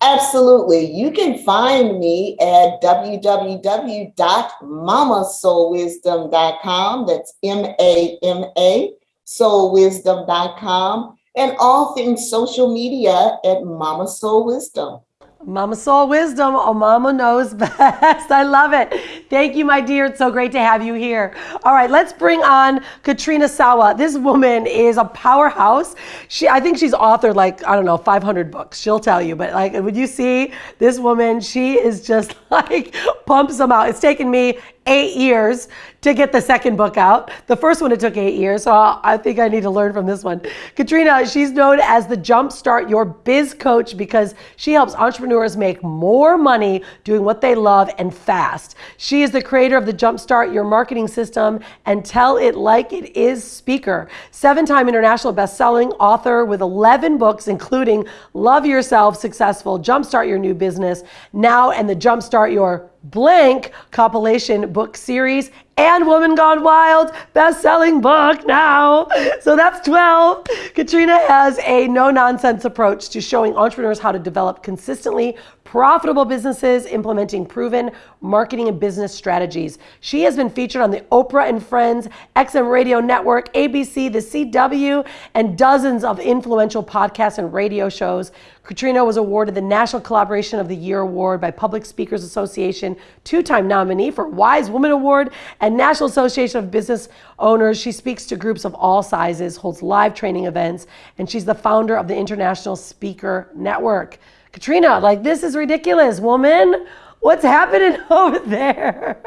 Absolutely. You can find me at www.mamasoulwisdom.com. That's M A M A, soulwisdom.com. And all things social media at Mama Soul Wisdom. Mama Soul Wisdom, oh, Mama knows *laughs* best. I love it. Thank you, my dear. It's so great to have you here. All right, let's bring on Katrina Sawa. This woman is a powerhouse. She, I think she's authored like I don't know, 500 books. She'll tell you. But like, when you see this woman, she is just *laughs* like pumps them out. It's taken me eight years to get the second book out. The first one, it took eight years. So I think I need to learn from this one. Katrina, she's known as the Jumpstart Your Biz Coach because she helps entrepreneurs make more money doing what they love and fast. She is the creator of the Jumpstart Your Marketing System and Tell It Like It Is speaker, seven time international best-selling author with 11 books, including Love Yourself Successful, Jumpstart Your New Business, Now, and the Jumpstart Your blank compilation book series and Woman Gone Wild best-selling book now. So that's 12. Katrina has a no-nonsense approach to showing entrepreneurs how to develop consistently profitable businesses implementing proven marketing and business strategies. She has been featured on the Oprah and Friends, XM Radio Network, ABC, the CW, and dozens of influential podcasts and radio shows. Katrina was awarded the National Collaboration of the Year Award by Public Speakers Association, two-time nominee for Wise Woman Award, and National Association of Business Owners. She speaks to groups of all sizes, holds live training events, and she's the founder of the International Speaker Network. Katrina, like this is ridiculous, woman. What's happening *laughs* over there?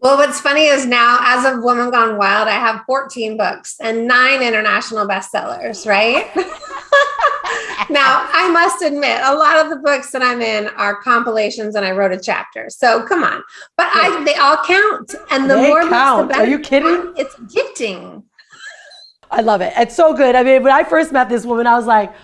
Well, what's funny is now, as of Woman Gone Wild, I have 14 books and nine international bestsellers, right? *laughs* now, I must admit, a lot of the books that I'm in are compilations and I wrote a chapter. So come on. But I they all count. And the They more books, the count. Are you kidding? It's gifting. I love it. It's so good. I mean, when I first met this woman, I was like,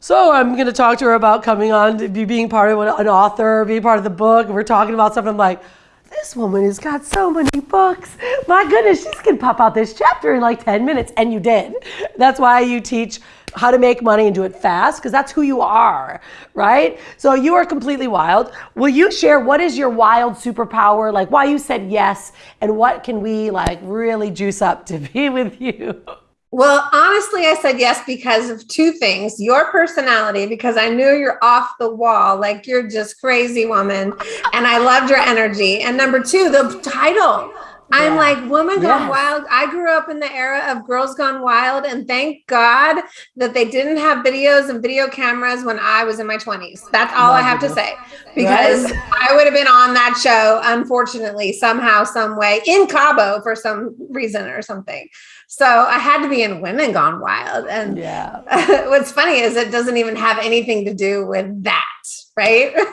so I'm going to talk to her about coming on to be being part of an author, being part of the book. And we're talking about something. I'm like, this woman has got so many books. My goodness, she's to pop out this chapter in like 10 minutes. And you did. That's why you teach how to make money and do it fast because that's who you are, right? So you are completely wild. Will you share what is your wild superpower? Like why you said yes and what can we like really juice up to be with you? *laughs* Well, honestly, I said yes because of two things your personality, because I knew you're off the wall, like you're just crazy woman. And I loved your energy. And number two, the title. I'm Yeah. like, woman gone Yes. wild. I grew up in the era of girls gone wild, and thank God that they didn't have videos and video cameras when I was in my 20s. That's all I have to say because I would have been on that show, unfortunately, somehow, some way in Cabo for some reason or something. So I had to be in Women Gone Wild. And Yeah. *laughs* what's funny is it doesn't even have anything to do with that, right? *laughs*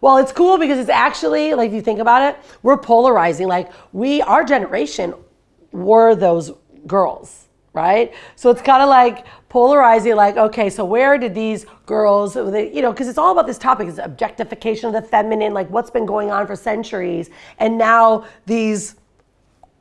Well, it's cool because it's actually like if you think about it, we're polarizing. Like we, our generation, were those girls, right? So it's kind of like polarizing. Like, okay, so where did these girls, you know, because it's all about this topic: is objectification of the feminine, like what's been going on for centuries, and now these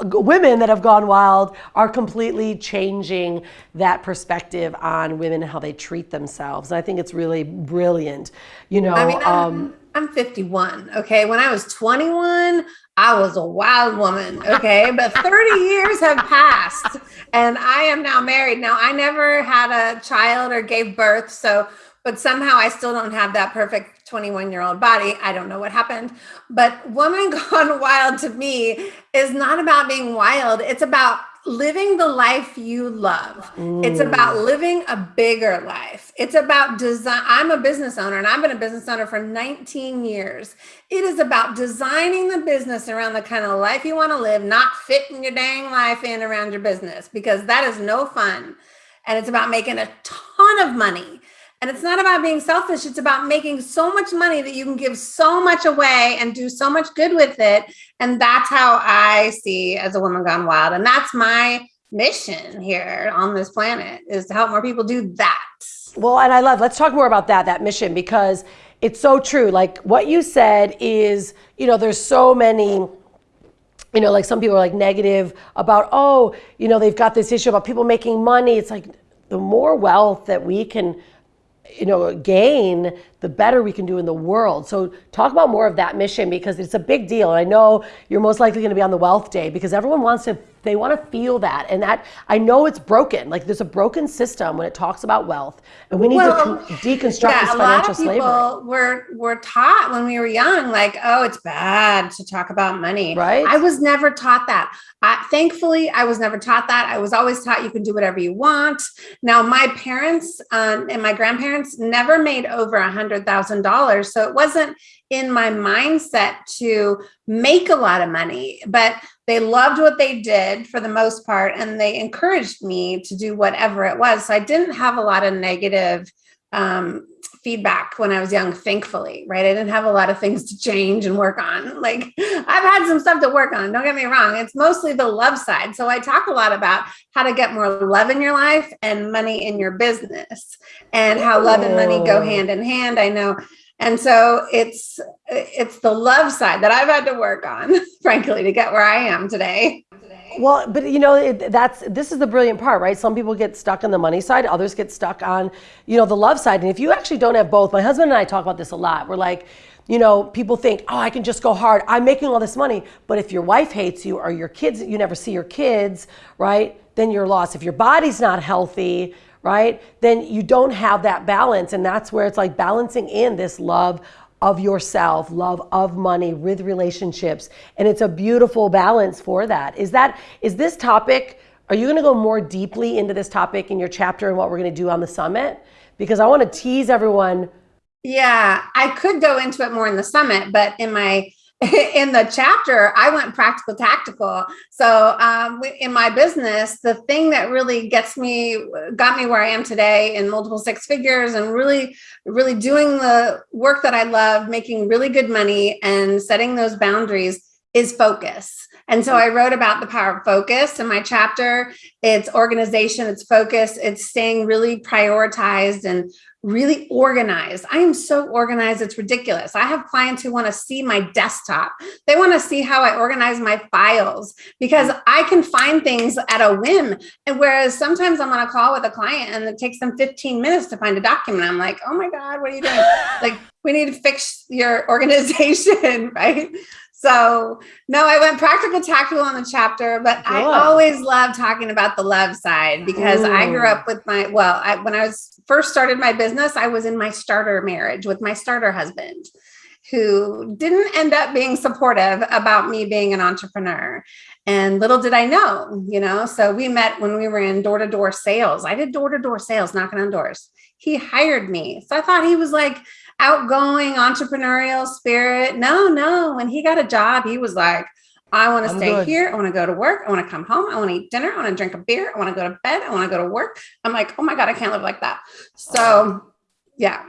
women that have gone wild are completely changing that perspective on women and how they treat themselves. And I think it's really brilliant. You know, I mean, I'm, um, I'm 51. Okay. When I was 21, I was a wild woman. Okay. but 30 *laughs* years have passed and I am now married. Now, I never had a child or gave birth. So, but somehow I still don't have that perfect 21 year old body. I don't know what happened. But Woman *laughs* Gone Wild to me is not about being wild, it's about living the life you love. It's about living a bigger life. It's about design. I'm a business owner and I've been a business owner for 19 years. It is about designing the business around the kind of life you want to live, not fitting your dang life in around your business because that is no fun. And it's about making a ton of money. And it's not about being selfish. It's about making so much money that you can give so much away and do so much good with it. And that's how I see as a woman gone wild. And that's my mission here on this planet is to help more people do that. Well, and I love, let's talk more about that, that mission, because it's so true. Like what you said is, you know, there's so many, you know, like some people are like negative about, oh, you know, they've got this issue about people making money. It's like the more wealth that we can, you know, gain, the better we can do in the world. So talk about more of that mission because it's a big deal. And I know you're most likely going to be on the wealth day because everyone wants to they want to feel that and that i know it's broken like there's a broken system when it talks about wealth and we need Well, to con- deconstruct yeah, this a lot financial of people slavery were were taught when we were young, like, oh, it's bad to talk about money. Right. I was never taught that. I, thankfully, I was never taught that. I was always taught you can do whatever you want. Now, my parents um, and my grandparents never made over a hundred thousand dollars, so it wasn't in my mindset to make a lot of money, but they loved what they did for the most part, and they encouraged me to do whatever it was. So I didn't have a lot of negative um, feedback when I was young, thankfully, right? I didn't have a lot of things to change and work on. *laughs* Like I've had some stuff to work on, don't get me wrong. It's mostly the love side. So I talk a lot about how to get more love in your life and money in your business and how love and money go Oh. hand in hand. I know. And so it's it's the love side that I've had to work on, *laughs* frankly, to get where I am today. well but you know it, that's this is the brilliant part right? Some people get stuck on the money side others get stuck on you know the love side. And if you actually don't have both my husband and i talk about this a lot. We're like you know people think oh i can just go hard. I'm making all this money. But if your wife hates you or your kids you never see your kids right then you're lost if your body's not healthy right then you don't have that balance and that's where it's like balancing in this love of yourself, love of money with relationships. And it's a beautiful balance for that. Is that is this topic are you going to go more deeply into this topic in your chapter and what we're going to do on the summit? Because I want to tease everyone Yeah, I could go into it more in the summit, but in my *laughs* in the chapter, I went practical tactical. So um, in my business, the thing that really gets me, got me where I am today in multiple six figures and really, really doing the work that I love, making really good money and setting those boundaries is focus. And so I wrote about the power of focus in my chapter. It's organization, it's focus, it's staying really prioritized and really organized. I am so organized, it's ridiculous. I have clients who want to see my desktop. They want to see how I organize my files because I can find things at a whim. And whereas sometimes I'm on a call with a client and it takes them 15 minutes to find a document, I'm like, oh my God, what are you doing? *laughs* like, we need to fix your *laughs* organization, right? So no, I went practical tactical on the chapter, but I always love talking about the love side because I grew up with my well, I, when I was first started my business, I was in my starter marriage with my starter husband, who didn't end up being supportive about me being an entrepreneur. And little did I know, you know, so we met when we were in door to door sales. I did door to door sales, knocking on doors. He hired me. So I thought he was like outgoing, entrepreneurial spirit. No, no. When he got a job, he was like, I want to stay good. here. I want to go to work. I want to come home. I want to eat dinner. I want to drink a beer. I want to go to bed. I want to go to work. I'm like, oh my God, I can't live like that. So, yeah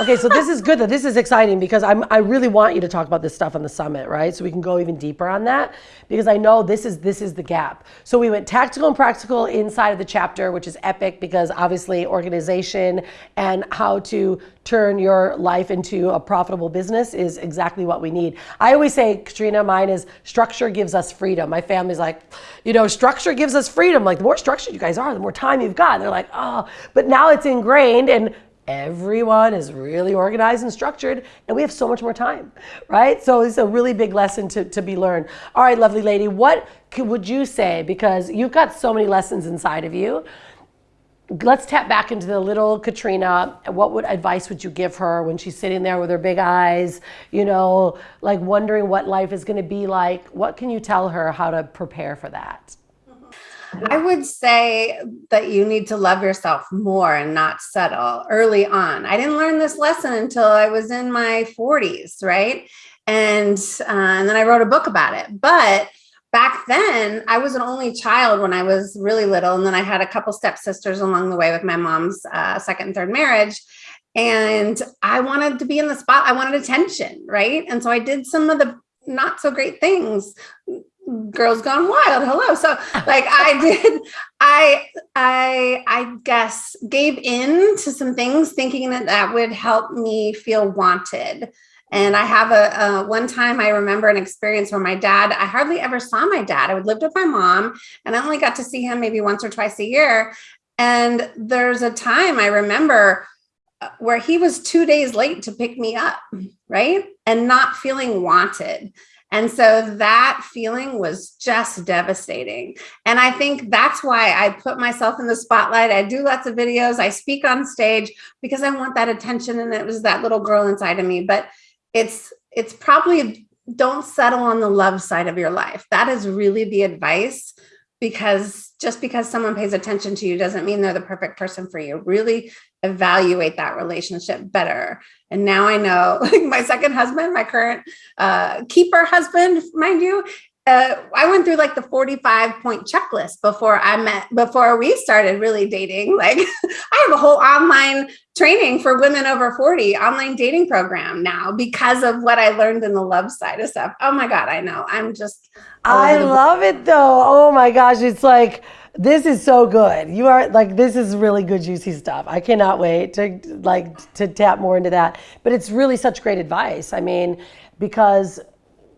okay, so this is good. That this is exciting because I'm, I really want you to talk about this stuff on the summit, right? So we can go even deeper on that because I know this is this is the gap. So we went tactical and practical inside of the chapter, which is epic because obviously organization and how to turn your life into a profitable business is exactly what we need. I always say, Katrina, mine is structure gives us freedom. My family's like, you know, structure gives us freedom. Like the more structured you guys are, the more time you've got. And they're like, oh, but now it's ingrained and everyone is really organized and structured and we have so much more time right? So it's a really big lesson to, to be learned. All right lovely lady what could, would you say because you've got so many lessons inside of you. Let's tap back into the little katrina. What would advice would you give her when she's sitting there with her big eyes you know like wondering what life is going to be like? What can you tell her how to prepare for that I would say that you need to love yourself more and not settle early on. I didn't learn this lesson until I was in my 40s, right? And, uh, and then I wrote a book about it. But back then, I was an only child when I was really little. And then I had a couple stepsisters along the way with my mom's uh, second and third marriage and I wanted to be in the spot. I wanted attention, right? And so I did some of the not so great things girls gone wild. Hello. So like i *laughs* did i i i guess gave in to some things thinking that that would help me feel wanted. And i have a, a, one time i remember an experience where my dad i hardly ever saw my dad. I would lived with my mom and i only got to see him maybe once or twice a year. And there's a time i remember uh, where he was two days late to pick me up right? And not feeling wanted and so that feeling was just devastating. And I think that's why I put myself in the spotlight. I do lots of videos, I speak on stage because I want that attention. And it was that little girl inside of me. But it's it's probably don't settle on the love side of your life. That is really the advice because just because someone pays attention to you doesn't mean they're the perfect person for you. Really evaluate that relationship better. And now I know, *laughs* like my second husband, my current uh, keeper husband, mind you, uh, I went through like the 45 point checklist before I met, before we started really dating. Like *laughs* I have a whole online training for women over 40 online dating program now because of what I learned in the love side of stuff. Oh my God, I know. I'm just. I love it though. Oh my gosh. It's like, this is so good. You are like this is really good juicy stuff. I cannot wait to like to tap more into that. But it's really such great advice. I mean, because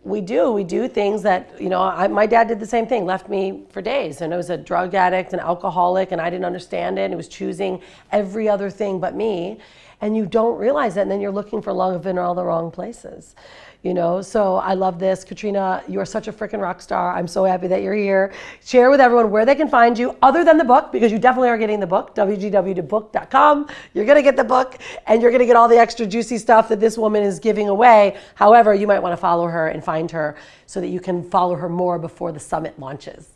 we do we do things that you know I, my dad did the same thing left me for days and i was a drug addict and alcoholic and i didn't understand it and he was choosing every other thing but me and you don't realize that and then you're looking for love in all the wrong places you know? So i love this. Katrina you are such a freaking rock star. I'm so happy that you're here. Share with everyone where they can find you other than the book because you definitely are getting the book wgw.book.com you're going to get the book and you're going to get all the extra juicy stuff that this woman is giving away. However you might want to follow her and find her so that you can follow her more before the summit launches.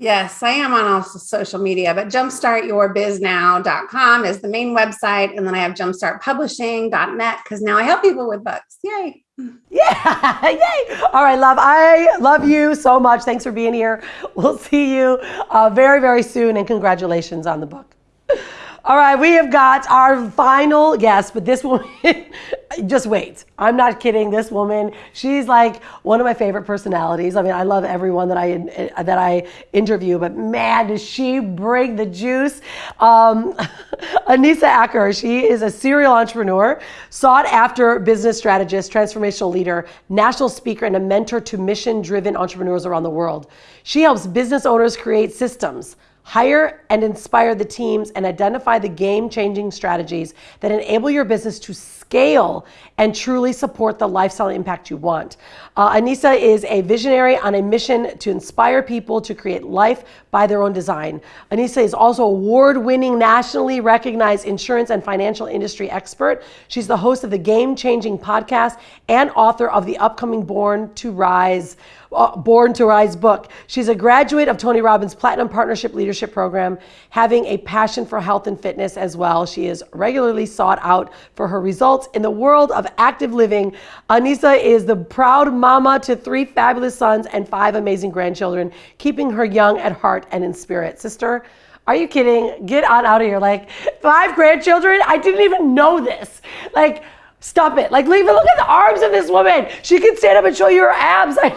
Yes, I am on all social media, but jumpstartyourbiznow.com is the main website. And then I have jumpstartpublishing.net because now I help people with books. Yay. *laughs* Yeah, yay. All right, love. I love you so much. Thanks for being here. We'll see you uh, very, very soon. And congratulations on the book. *laughs* All right, we have got our final guest, but this woman, *laughs* just wait. I'm not kidding. This woman, she's like one of my favorite personalities. I mean, I love everyone that I that I interview, but man, does she bring the juice. Um, *laughs* Anissa Acker, she is a serial entrepreneur, sought after business strategist, transformational leader, national speaker, and a mentor to mission-driven entrepreneurs around the world. She helps business owners create systems Hire and inspire the teams and identify the game changing strategies that enable your business to scale and truly support the lifestyle impact you want. Uh, Anissa is a visionary on a mission to inspire people to create life by their own design. Anissa is also award winning, nationally recognized insurance and financial industry expert. She's the host of the Game Changing podcast and author of the upcoming Born to Rise Uh, Born to Rise book. She's a graduate of Tony Robbins Platinum Partnership Leadership Program, having a passion for health and fitness as well. She is regularly sought out for her results in the world of active living. Anissa is the proud mama to three fabulous sons and five amazing grandchildren, keeping her young at heart and in spirit. Sister, are you kidding? Get on out of here. Like five grandchildren? I didn't even know this. Like, stop it. Like, leave it. Look at the arms of this woman. She can stand up and show you her abs. *laughs* I,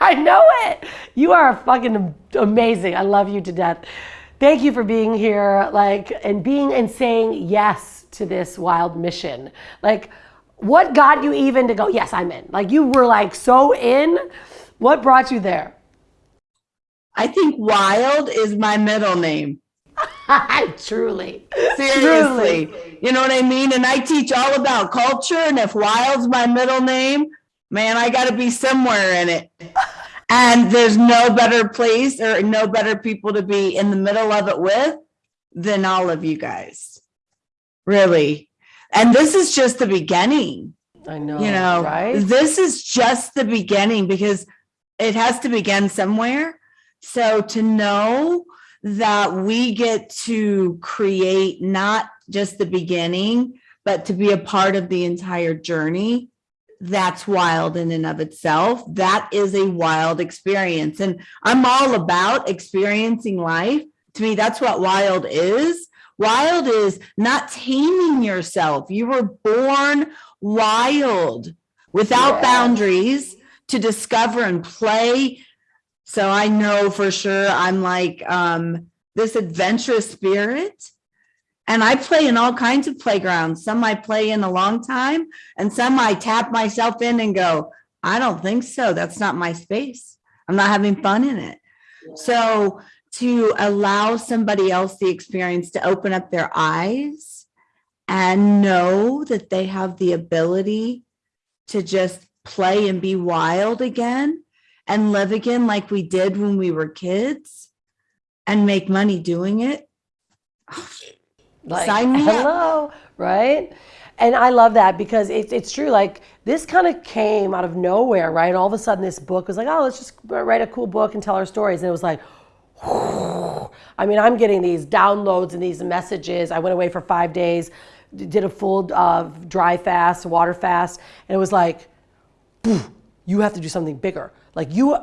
I know it. You are fucking amazing. I love you to death. Thank you for being here, like, and being and saying yes to this wild mission. Like, what got you even to go, yes, I'm in? Like, you were like so in. What brought you there? I think Wild is my middle name. *laughs* Truly. Seriously. Truly. You know what I mean? And I teach all about culture. And if Wild's my middle name, man, I got to be somewhere in it. And there's no better place or no better people to be in the middle of it with than all of you guys. Really. And this is just the beginning. I know. you know, right? this is just the beginning because it has to begin somewhere. So to know that we get to create not just the beginning, but to be a part of the entire journey, that's wild in and of itself. That is a wild experience. And I'm all about experiencing life. To me, that's what wild is. Wild is not taming yourself. You were born wild without Yeah. boundaries to discover and play. So I know for sure I'm like um, this adventurous spirit. And I play in all kinds of playgrounds. Some I play in a long time, and some I tap myself in and go, I don't think so. That's not my space. I'm not having fun in it. So to allow somebody else the experience to open up their eyes and know that they have the ability to just play and be wild again and live again like we did when we were kids and make money doing it. Oh, Like, Sign me up. hello, right? And I love that because it's it's true. Like this kind of came out of nowhere, right? All of a sudden, this book was like, oh, let's just write a cool book and tell our stories. And it was like, *sighs* I mean, I'm getting these downloads and these messages. I went away for five days, did a full uh, dry fast, water fast, and it was like, you have to do something bigger. Like you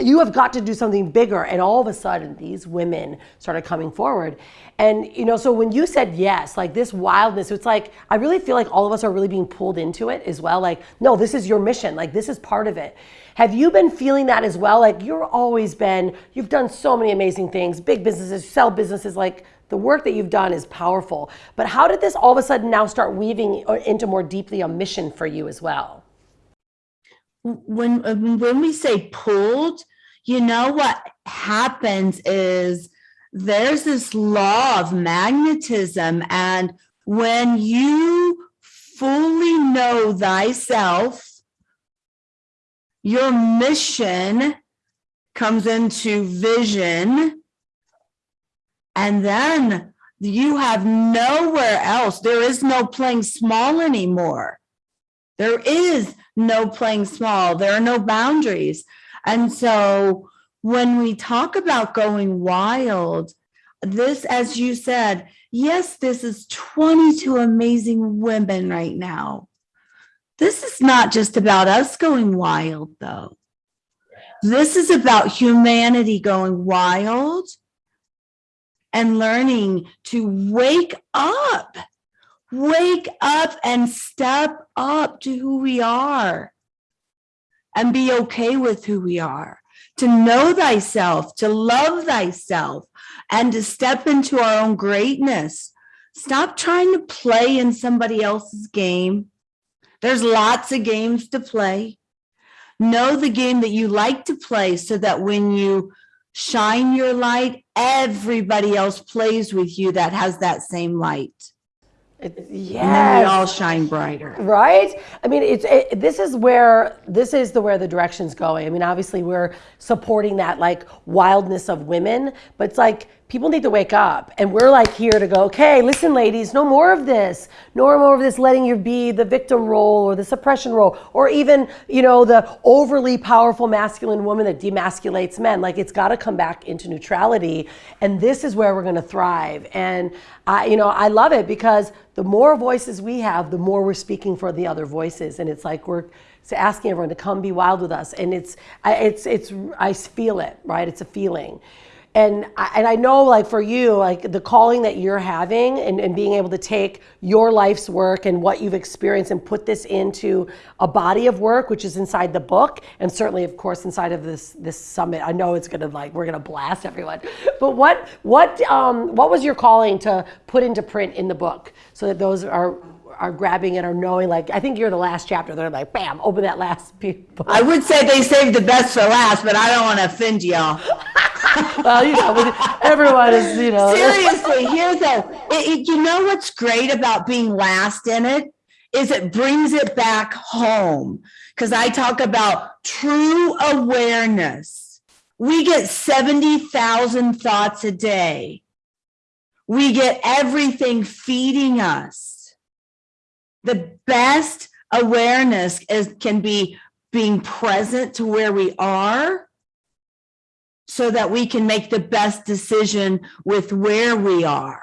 you have got to do something bigger. And all of a sudden these women started coming forward. And you know so when you said yes like this wildness it's like i really feel like all of us are really being pulled into it as well. Like no this is your mission. Like this is part of it. Have you been feeling that as well? Like you're always been you've done so many amazing things big businesses sell businesses. Like the work that you've done is powerful. But how did this all of a sudden now start weaving uh, into more deeply a mission for you as well? When uh, when we say pulled you know what happens is there's this law of magnetism and when you fully know thyself your mission comes into vision and then you have nowhere else there is no playing small anymore there is no playing small. There are no boundaries. And so when we talk about going wild, this, as you said, yes, this is 22 amazing women right now. This is not just about us going wild, though. This is about humanity going wild and learning to wake up wake up and step up to who we are and be okay with who we are, to know thyself, to love thyself, and to step into our own greatness. Stop trying to play in somebody else's game. There's lots of games to play. Know the game that you like to play so that when you shine your light, everybody else plays with you that has that same light. It- And then we all shine brighter. right? I mean it's it, this is where this is the where the direction's going. I mean obviously we're supporting that like wildness of women but it's like people need to wake up. And we're like here to go okay listen ladies no more of this. No more of this letting you be the victim role or the suppression role or even you know the overly powerful masculine woman that demasculates men. Like it's got to come back into neutrality. And this is where we're going to thrive. And i you know i love it because the more voices we have the more we're speaking for the other voices. And it's like we're asking everyone to come be wild with us. And it's it's it's i feel it right? It's a feeling and I, and I know like for you like the calling that you're having and, and being able to take your life's work and what you've experienced and put this into a body of work which is inside the book and certainly of course inside of this this summit. I know it's gonna like we're gonna blast everyone. But what what um what was your calling to put into print in the book so that those are are grabbing it or knowing like i think you're the last chapter. They're like bam open that last *laughs* book. I would say they saved the best for last, but I don't want to offend y'all. *laughs* *laughs* well you know everyone is you know Seriously, here though, it, it- you know what's great about being last in it is it brings it back home. Because I talk about true awareness. We get 70,000 thoughts a day. We get everything feeding us. The best awareness is can be being present to where we are so that we can make the best decision with where we are.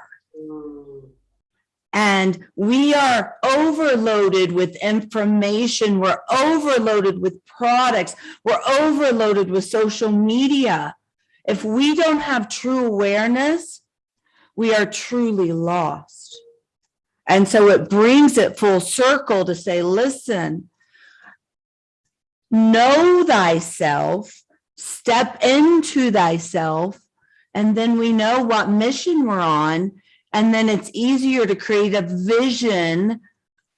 And we are overloaded with information. We're overloaded with products. We're overloaded with social media. If we don't have true awareness, we are truly lost. And so it brings it full circle to say, listen, know thyself, step into thyself, and then we know what mission we're on. And then it's easier to create a vision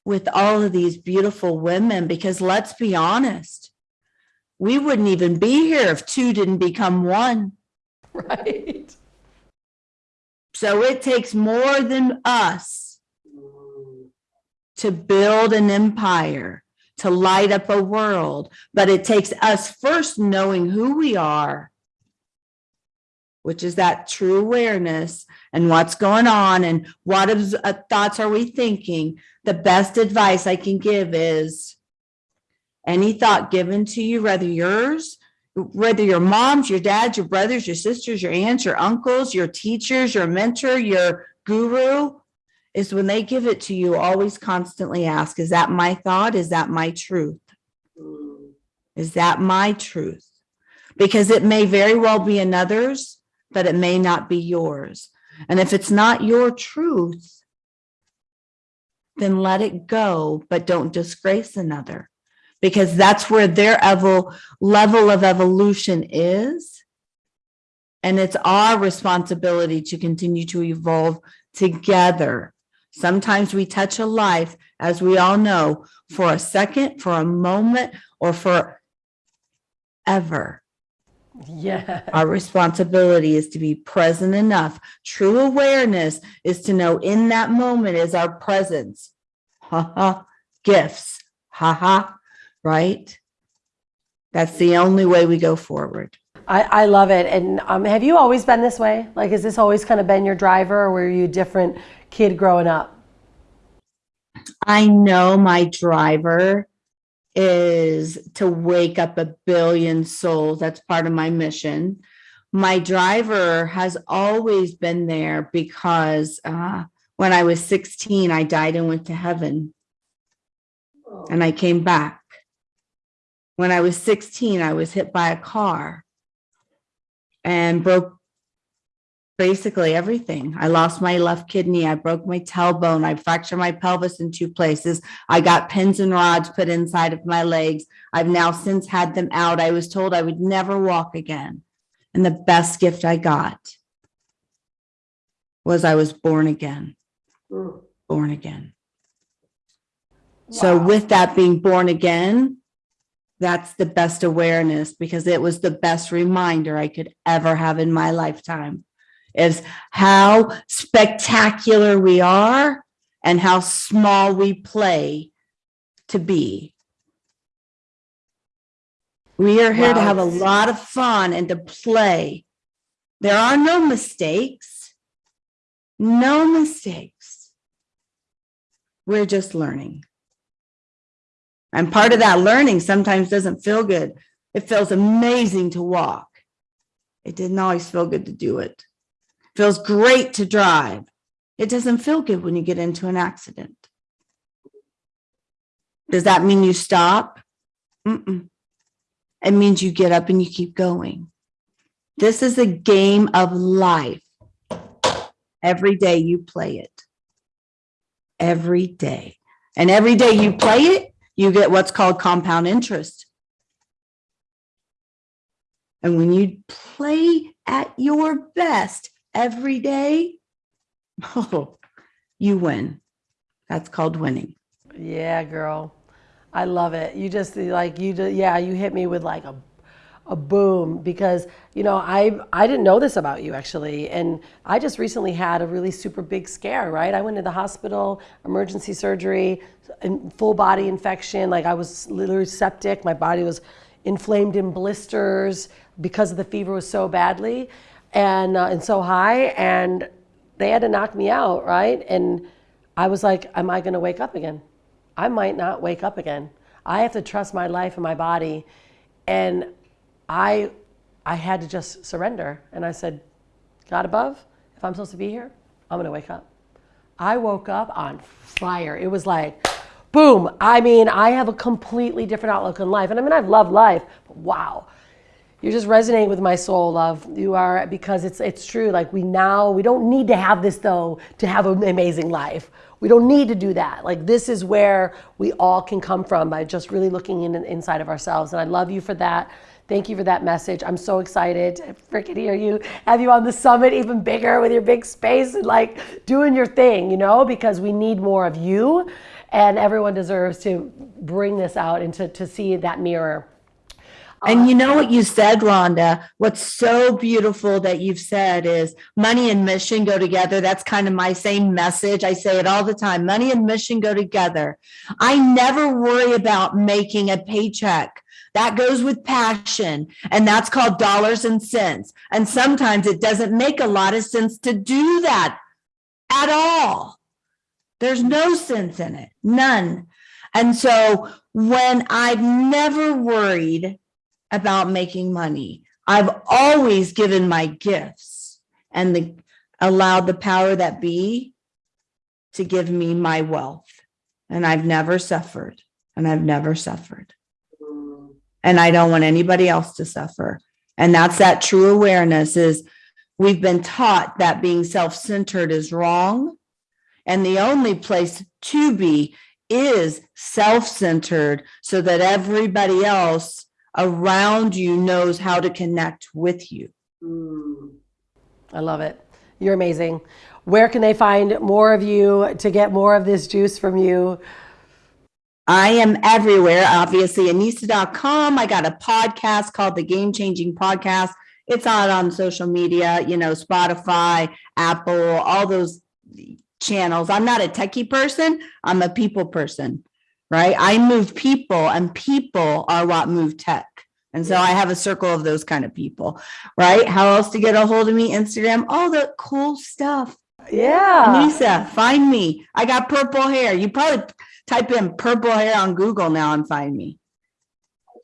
with all of these beautiful women because let's be honest, we wouldn't even be here if two didn't become one. *laughs* right So it takes more than us to build an empire, to light up a world, but it takes us first knowing who we are, which is that true awareness and what's going on and what uh, thoughts are we thinking. The best advice I can give is any thought given to you, whether yours, whether your moms, your dads, your brothers, your sisters, your aunts, your uncles, your teachers, your mentor, your guru, is when they give it to you, always constantly ask, is that my thought? Is that my truth? Is that my truth? Because it may very well be another's, but it may not be yours. And if it's not your truth, then let it go, but don't disgrace another. Because that's where their level of evolution is. And it's our responsibility to continue to evolve together. Sometimes we touch a life, as we all know, for a second, for a moment, or for ever. yeah Our responsibility is to be present enough. True awareness is to know in that moment is our presence. Ha ha, gifts, ha ha, right? That's the only way we go forward. I, I love it. And um, have you always been this way? Like, has this always kind of been your driver, or were you different kid growing up? I know my driver is to wake up a billion souls. That's part of my mission. My driver has always been there because uh, when I was 16, I died and went to heaven and I came back. When I was 16, I was hit by a car and broke basically everything. I lost my left kidney. I broke my tailbone. I fractured my pelvis in two places. I got pins and rods put inside of my legs. I've now since had them out. I was told I would never walk again. And the best gift I got was I was born again, born again. So with that being born again, that's the best awareness because it was the best reminder I could ever have in my lifetime is how spectacular we are and how small we play to be. We are here to have a lot of fun and to play. There are no mistakes. No mistakes. We're just learning. And part of that learning sometimes doesn't feel good. It feels amazing to walk. It didn't always feel good to do it. Feels great to drive. It doesn't feel good when you get into an accident. Does that mean you stop? Mm-mm. It means you get up and you keep going. This is a game of life. Every day you play it. Every day. And every day you play it, you get what's called compound interest. And when you play at your best every day, *laughs* oh, you win. That's called winning. Yeah, girl. I love it. You just like you just, yeah, you hit me with like a a boom because you know I I didn't know this about you actually and I just recently had a really super big scare right I went to the hospital emergency surgery and full body infection like I was literally septic my body was inflamed in blisters because of the fever was so badly and uh, and so high and they had to knock me out right and I was like am I going to wake up again I might not wake up again I have to trust my life and my body and I, I had to just surrender. And I said, God above, if I'm supposed to be here, I'm going to wake up. I woke up on fire. It was like, boom. I mean, I have a completely different outlook on life. And I mean, I've loved life, but wow. You're just resonating with my soul, love. You are because it's it's true. Like we now we don't need to have this though to have an amazing life. We don't need to do that. Like this is where we all can come from by just really looking in inside of ourselves. And I love you for that. Thank you for that message. I'm so excited to freaking hear you, have you on the summit even bigger with your big space and like doing your thing, you know, because we need more of you and everyone deserves to bring this out and to, to see that mirror. And you know what you said, Rhonda? What's so beautiful that you've said is money and mission go together. That's kind of my same message. I say it all the time. Money and mission go together. I never worry about making a paycheck. That goes with passion, and that's called dollars and cents. And sometimes it doesn't make a lot of sense to do that at all. There's no sense in it, none. And so when I've never worried about making money, I've always given my gifts and the allowed the power that be to give me my wealth. And I've never suffered, and I've never suffered. And I don't want anybody else to suffer. And that's that true awareness is we've been taught that being self-centered is wrong. And the only place to be is self-centered so that everybody else around you knows how to connect with you. Mm. I love it. You're amazing. Where can they find more of you to get more of this juice from you? I am everywhere, obviously, Anissa.com. I got a podcast called the Game Changing Podcast. It's out on social media, you know, Spotify, Apple, all those channels. I'm not a techie person, I'm a people person, right? I move people, and people are what move tech. And so I have a circle of those kind of people, right? How else to get a hold of me? Instagram, all the cool stuff. Yeah. Lisa, find me. I got purple hair. You probably type in purple hair on Google now and find me.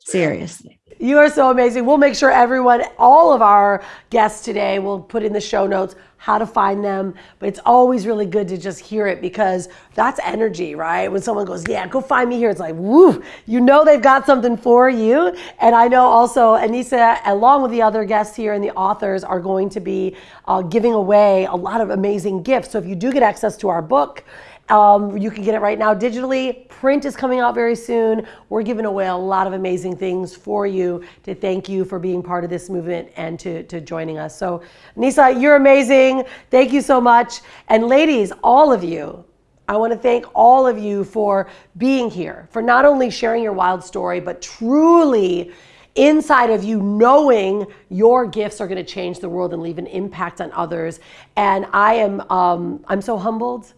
Seriously. You are so amazing. We'll make sure everyone, all of our guests today, will put in the show notes how to find them. But it's always really good to just hear it because that's energy, right? When someone goes, Yeah, go find me here, it's like, woo, you know they've got something for you. And I know also Anissa, along with the other guests here and the authors, are going to be uh, giving away a lot of amazing gifts. So if you do get access to our book, um, you can get it right now digitally. Print is coming out very soon. We're giving away a lot of amazing things for you to thank you for being part of this movement and to, to joining us. So, Nisa, you're amazing. Thank you so much. And ladies, all of you, I want to thank all of you for being here, for not only sharing your wild story, but truly inside of you knowing your gifts are going to change the world and leave an impact on others. And I am, um, I'm so humbled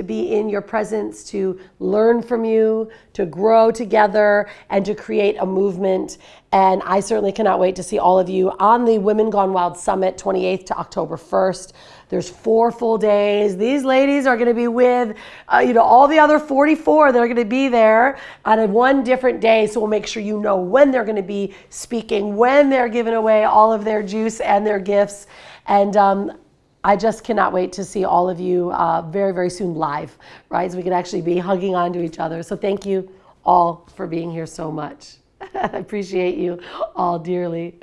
to be in your presence, to learn from you, to grow together, and to create a movement. And I certainly cannot wait to see all of you on the Women Gone Wild Summit, 28th to October 1st. There's four full days. These ladies are going to be with, uh, you know, all the other 44 that are going to be there on one different day. So we'll make sure you know when they're going to be speaking, when they're giving away all of their juice and their gifts. And um, I just cannot wait to see all of you uh, very, very soon live, right? So we can actually be hugging onto each other. So thank you all for being here so much. *laughs* I appreciate you all dearly.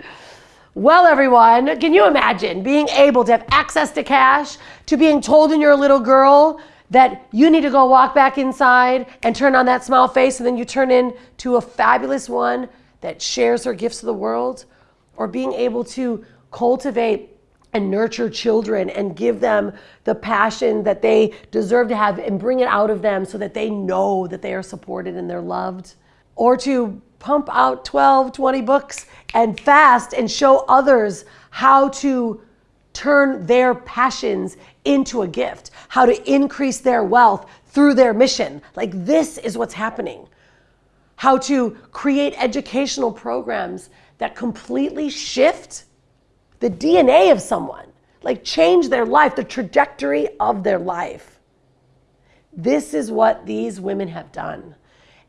Well, everyone, can you imagine being able to have access to cash, to being told when you're a little girl that you need to go walk back inside and turn on that smile face, and then you turn into a fabulous one that shares her gifts to the world? Or being able to cultivate and nurture children and give them the passion that they deserve to have and bring it out of them so that they know that they are supported and they're loved? Or to pump out 12, 20 books and fast and show others how to turn their passions into a gift, how to increase their wealth through their mission. Like this is what's happening. How to create educational programs that completely shift the DNA of someone, like change their life, the trajectory of their life. This is what these women have done.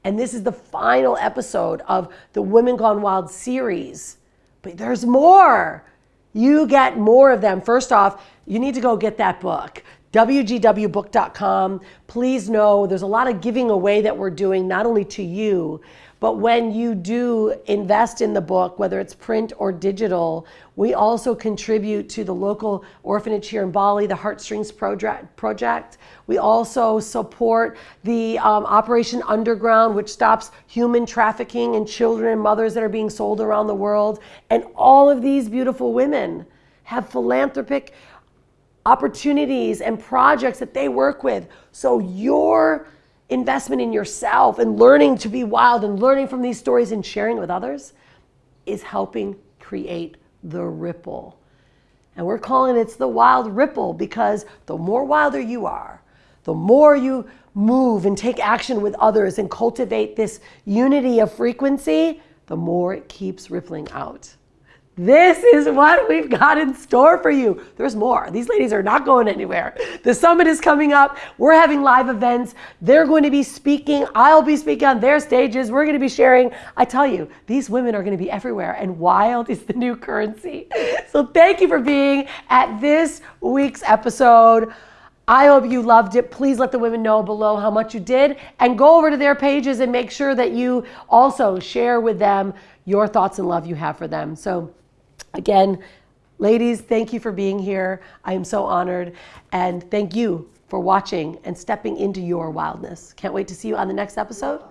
And this is the final episode of the Women Gone Wild series. But there's more. You get more of them. First off, you need to go get that book wgwbook.com. Please know there's a lot of giving away that we're doing, not only to you, but when you do invest in the book, whether it's print or digital, we also contribute to the local orphanage here in Bali, the Heartstrings Project. We also support the um, Operation Underground, which stops human trafficking and children and mothers that are being sold around the world. And all of these beautiful women have philanthropic opportunities and projects that they work with. So your investment in yourself and learning to be wild and learning from these stories and sharing with others is helping create the ripple. And we're calling it the wild ripple because the more wilder you are, the more you move and take action with others and cultivate this unity of frequency, the more it keeps rippling out. This is what we've got in store for you. There's more. These ladies are not going anywhere. The summit is coming up. We're having live events. They're going to be speaking. I'll be speaking on their stages. We're going to be sharing. I tell you, these women are going to be everywhere, and wild is the new currency. So thank you for being at this week's episode. I hope you loved it. Please let the women know below how much you did and go over to their pages and make sure that you also share with them your thoughts and love you have for them. So Again, ladies, thank you for being here. I am so honored. And thank you for watching and stepping into your wildness. Can't wait to see you on the next episode.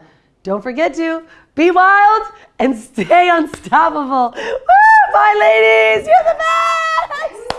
Don't forget to be wild and *laughs* stay unstoppable. Woo! Bye, ladies. You're the best.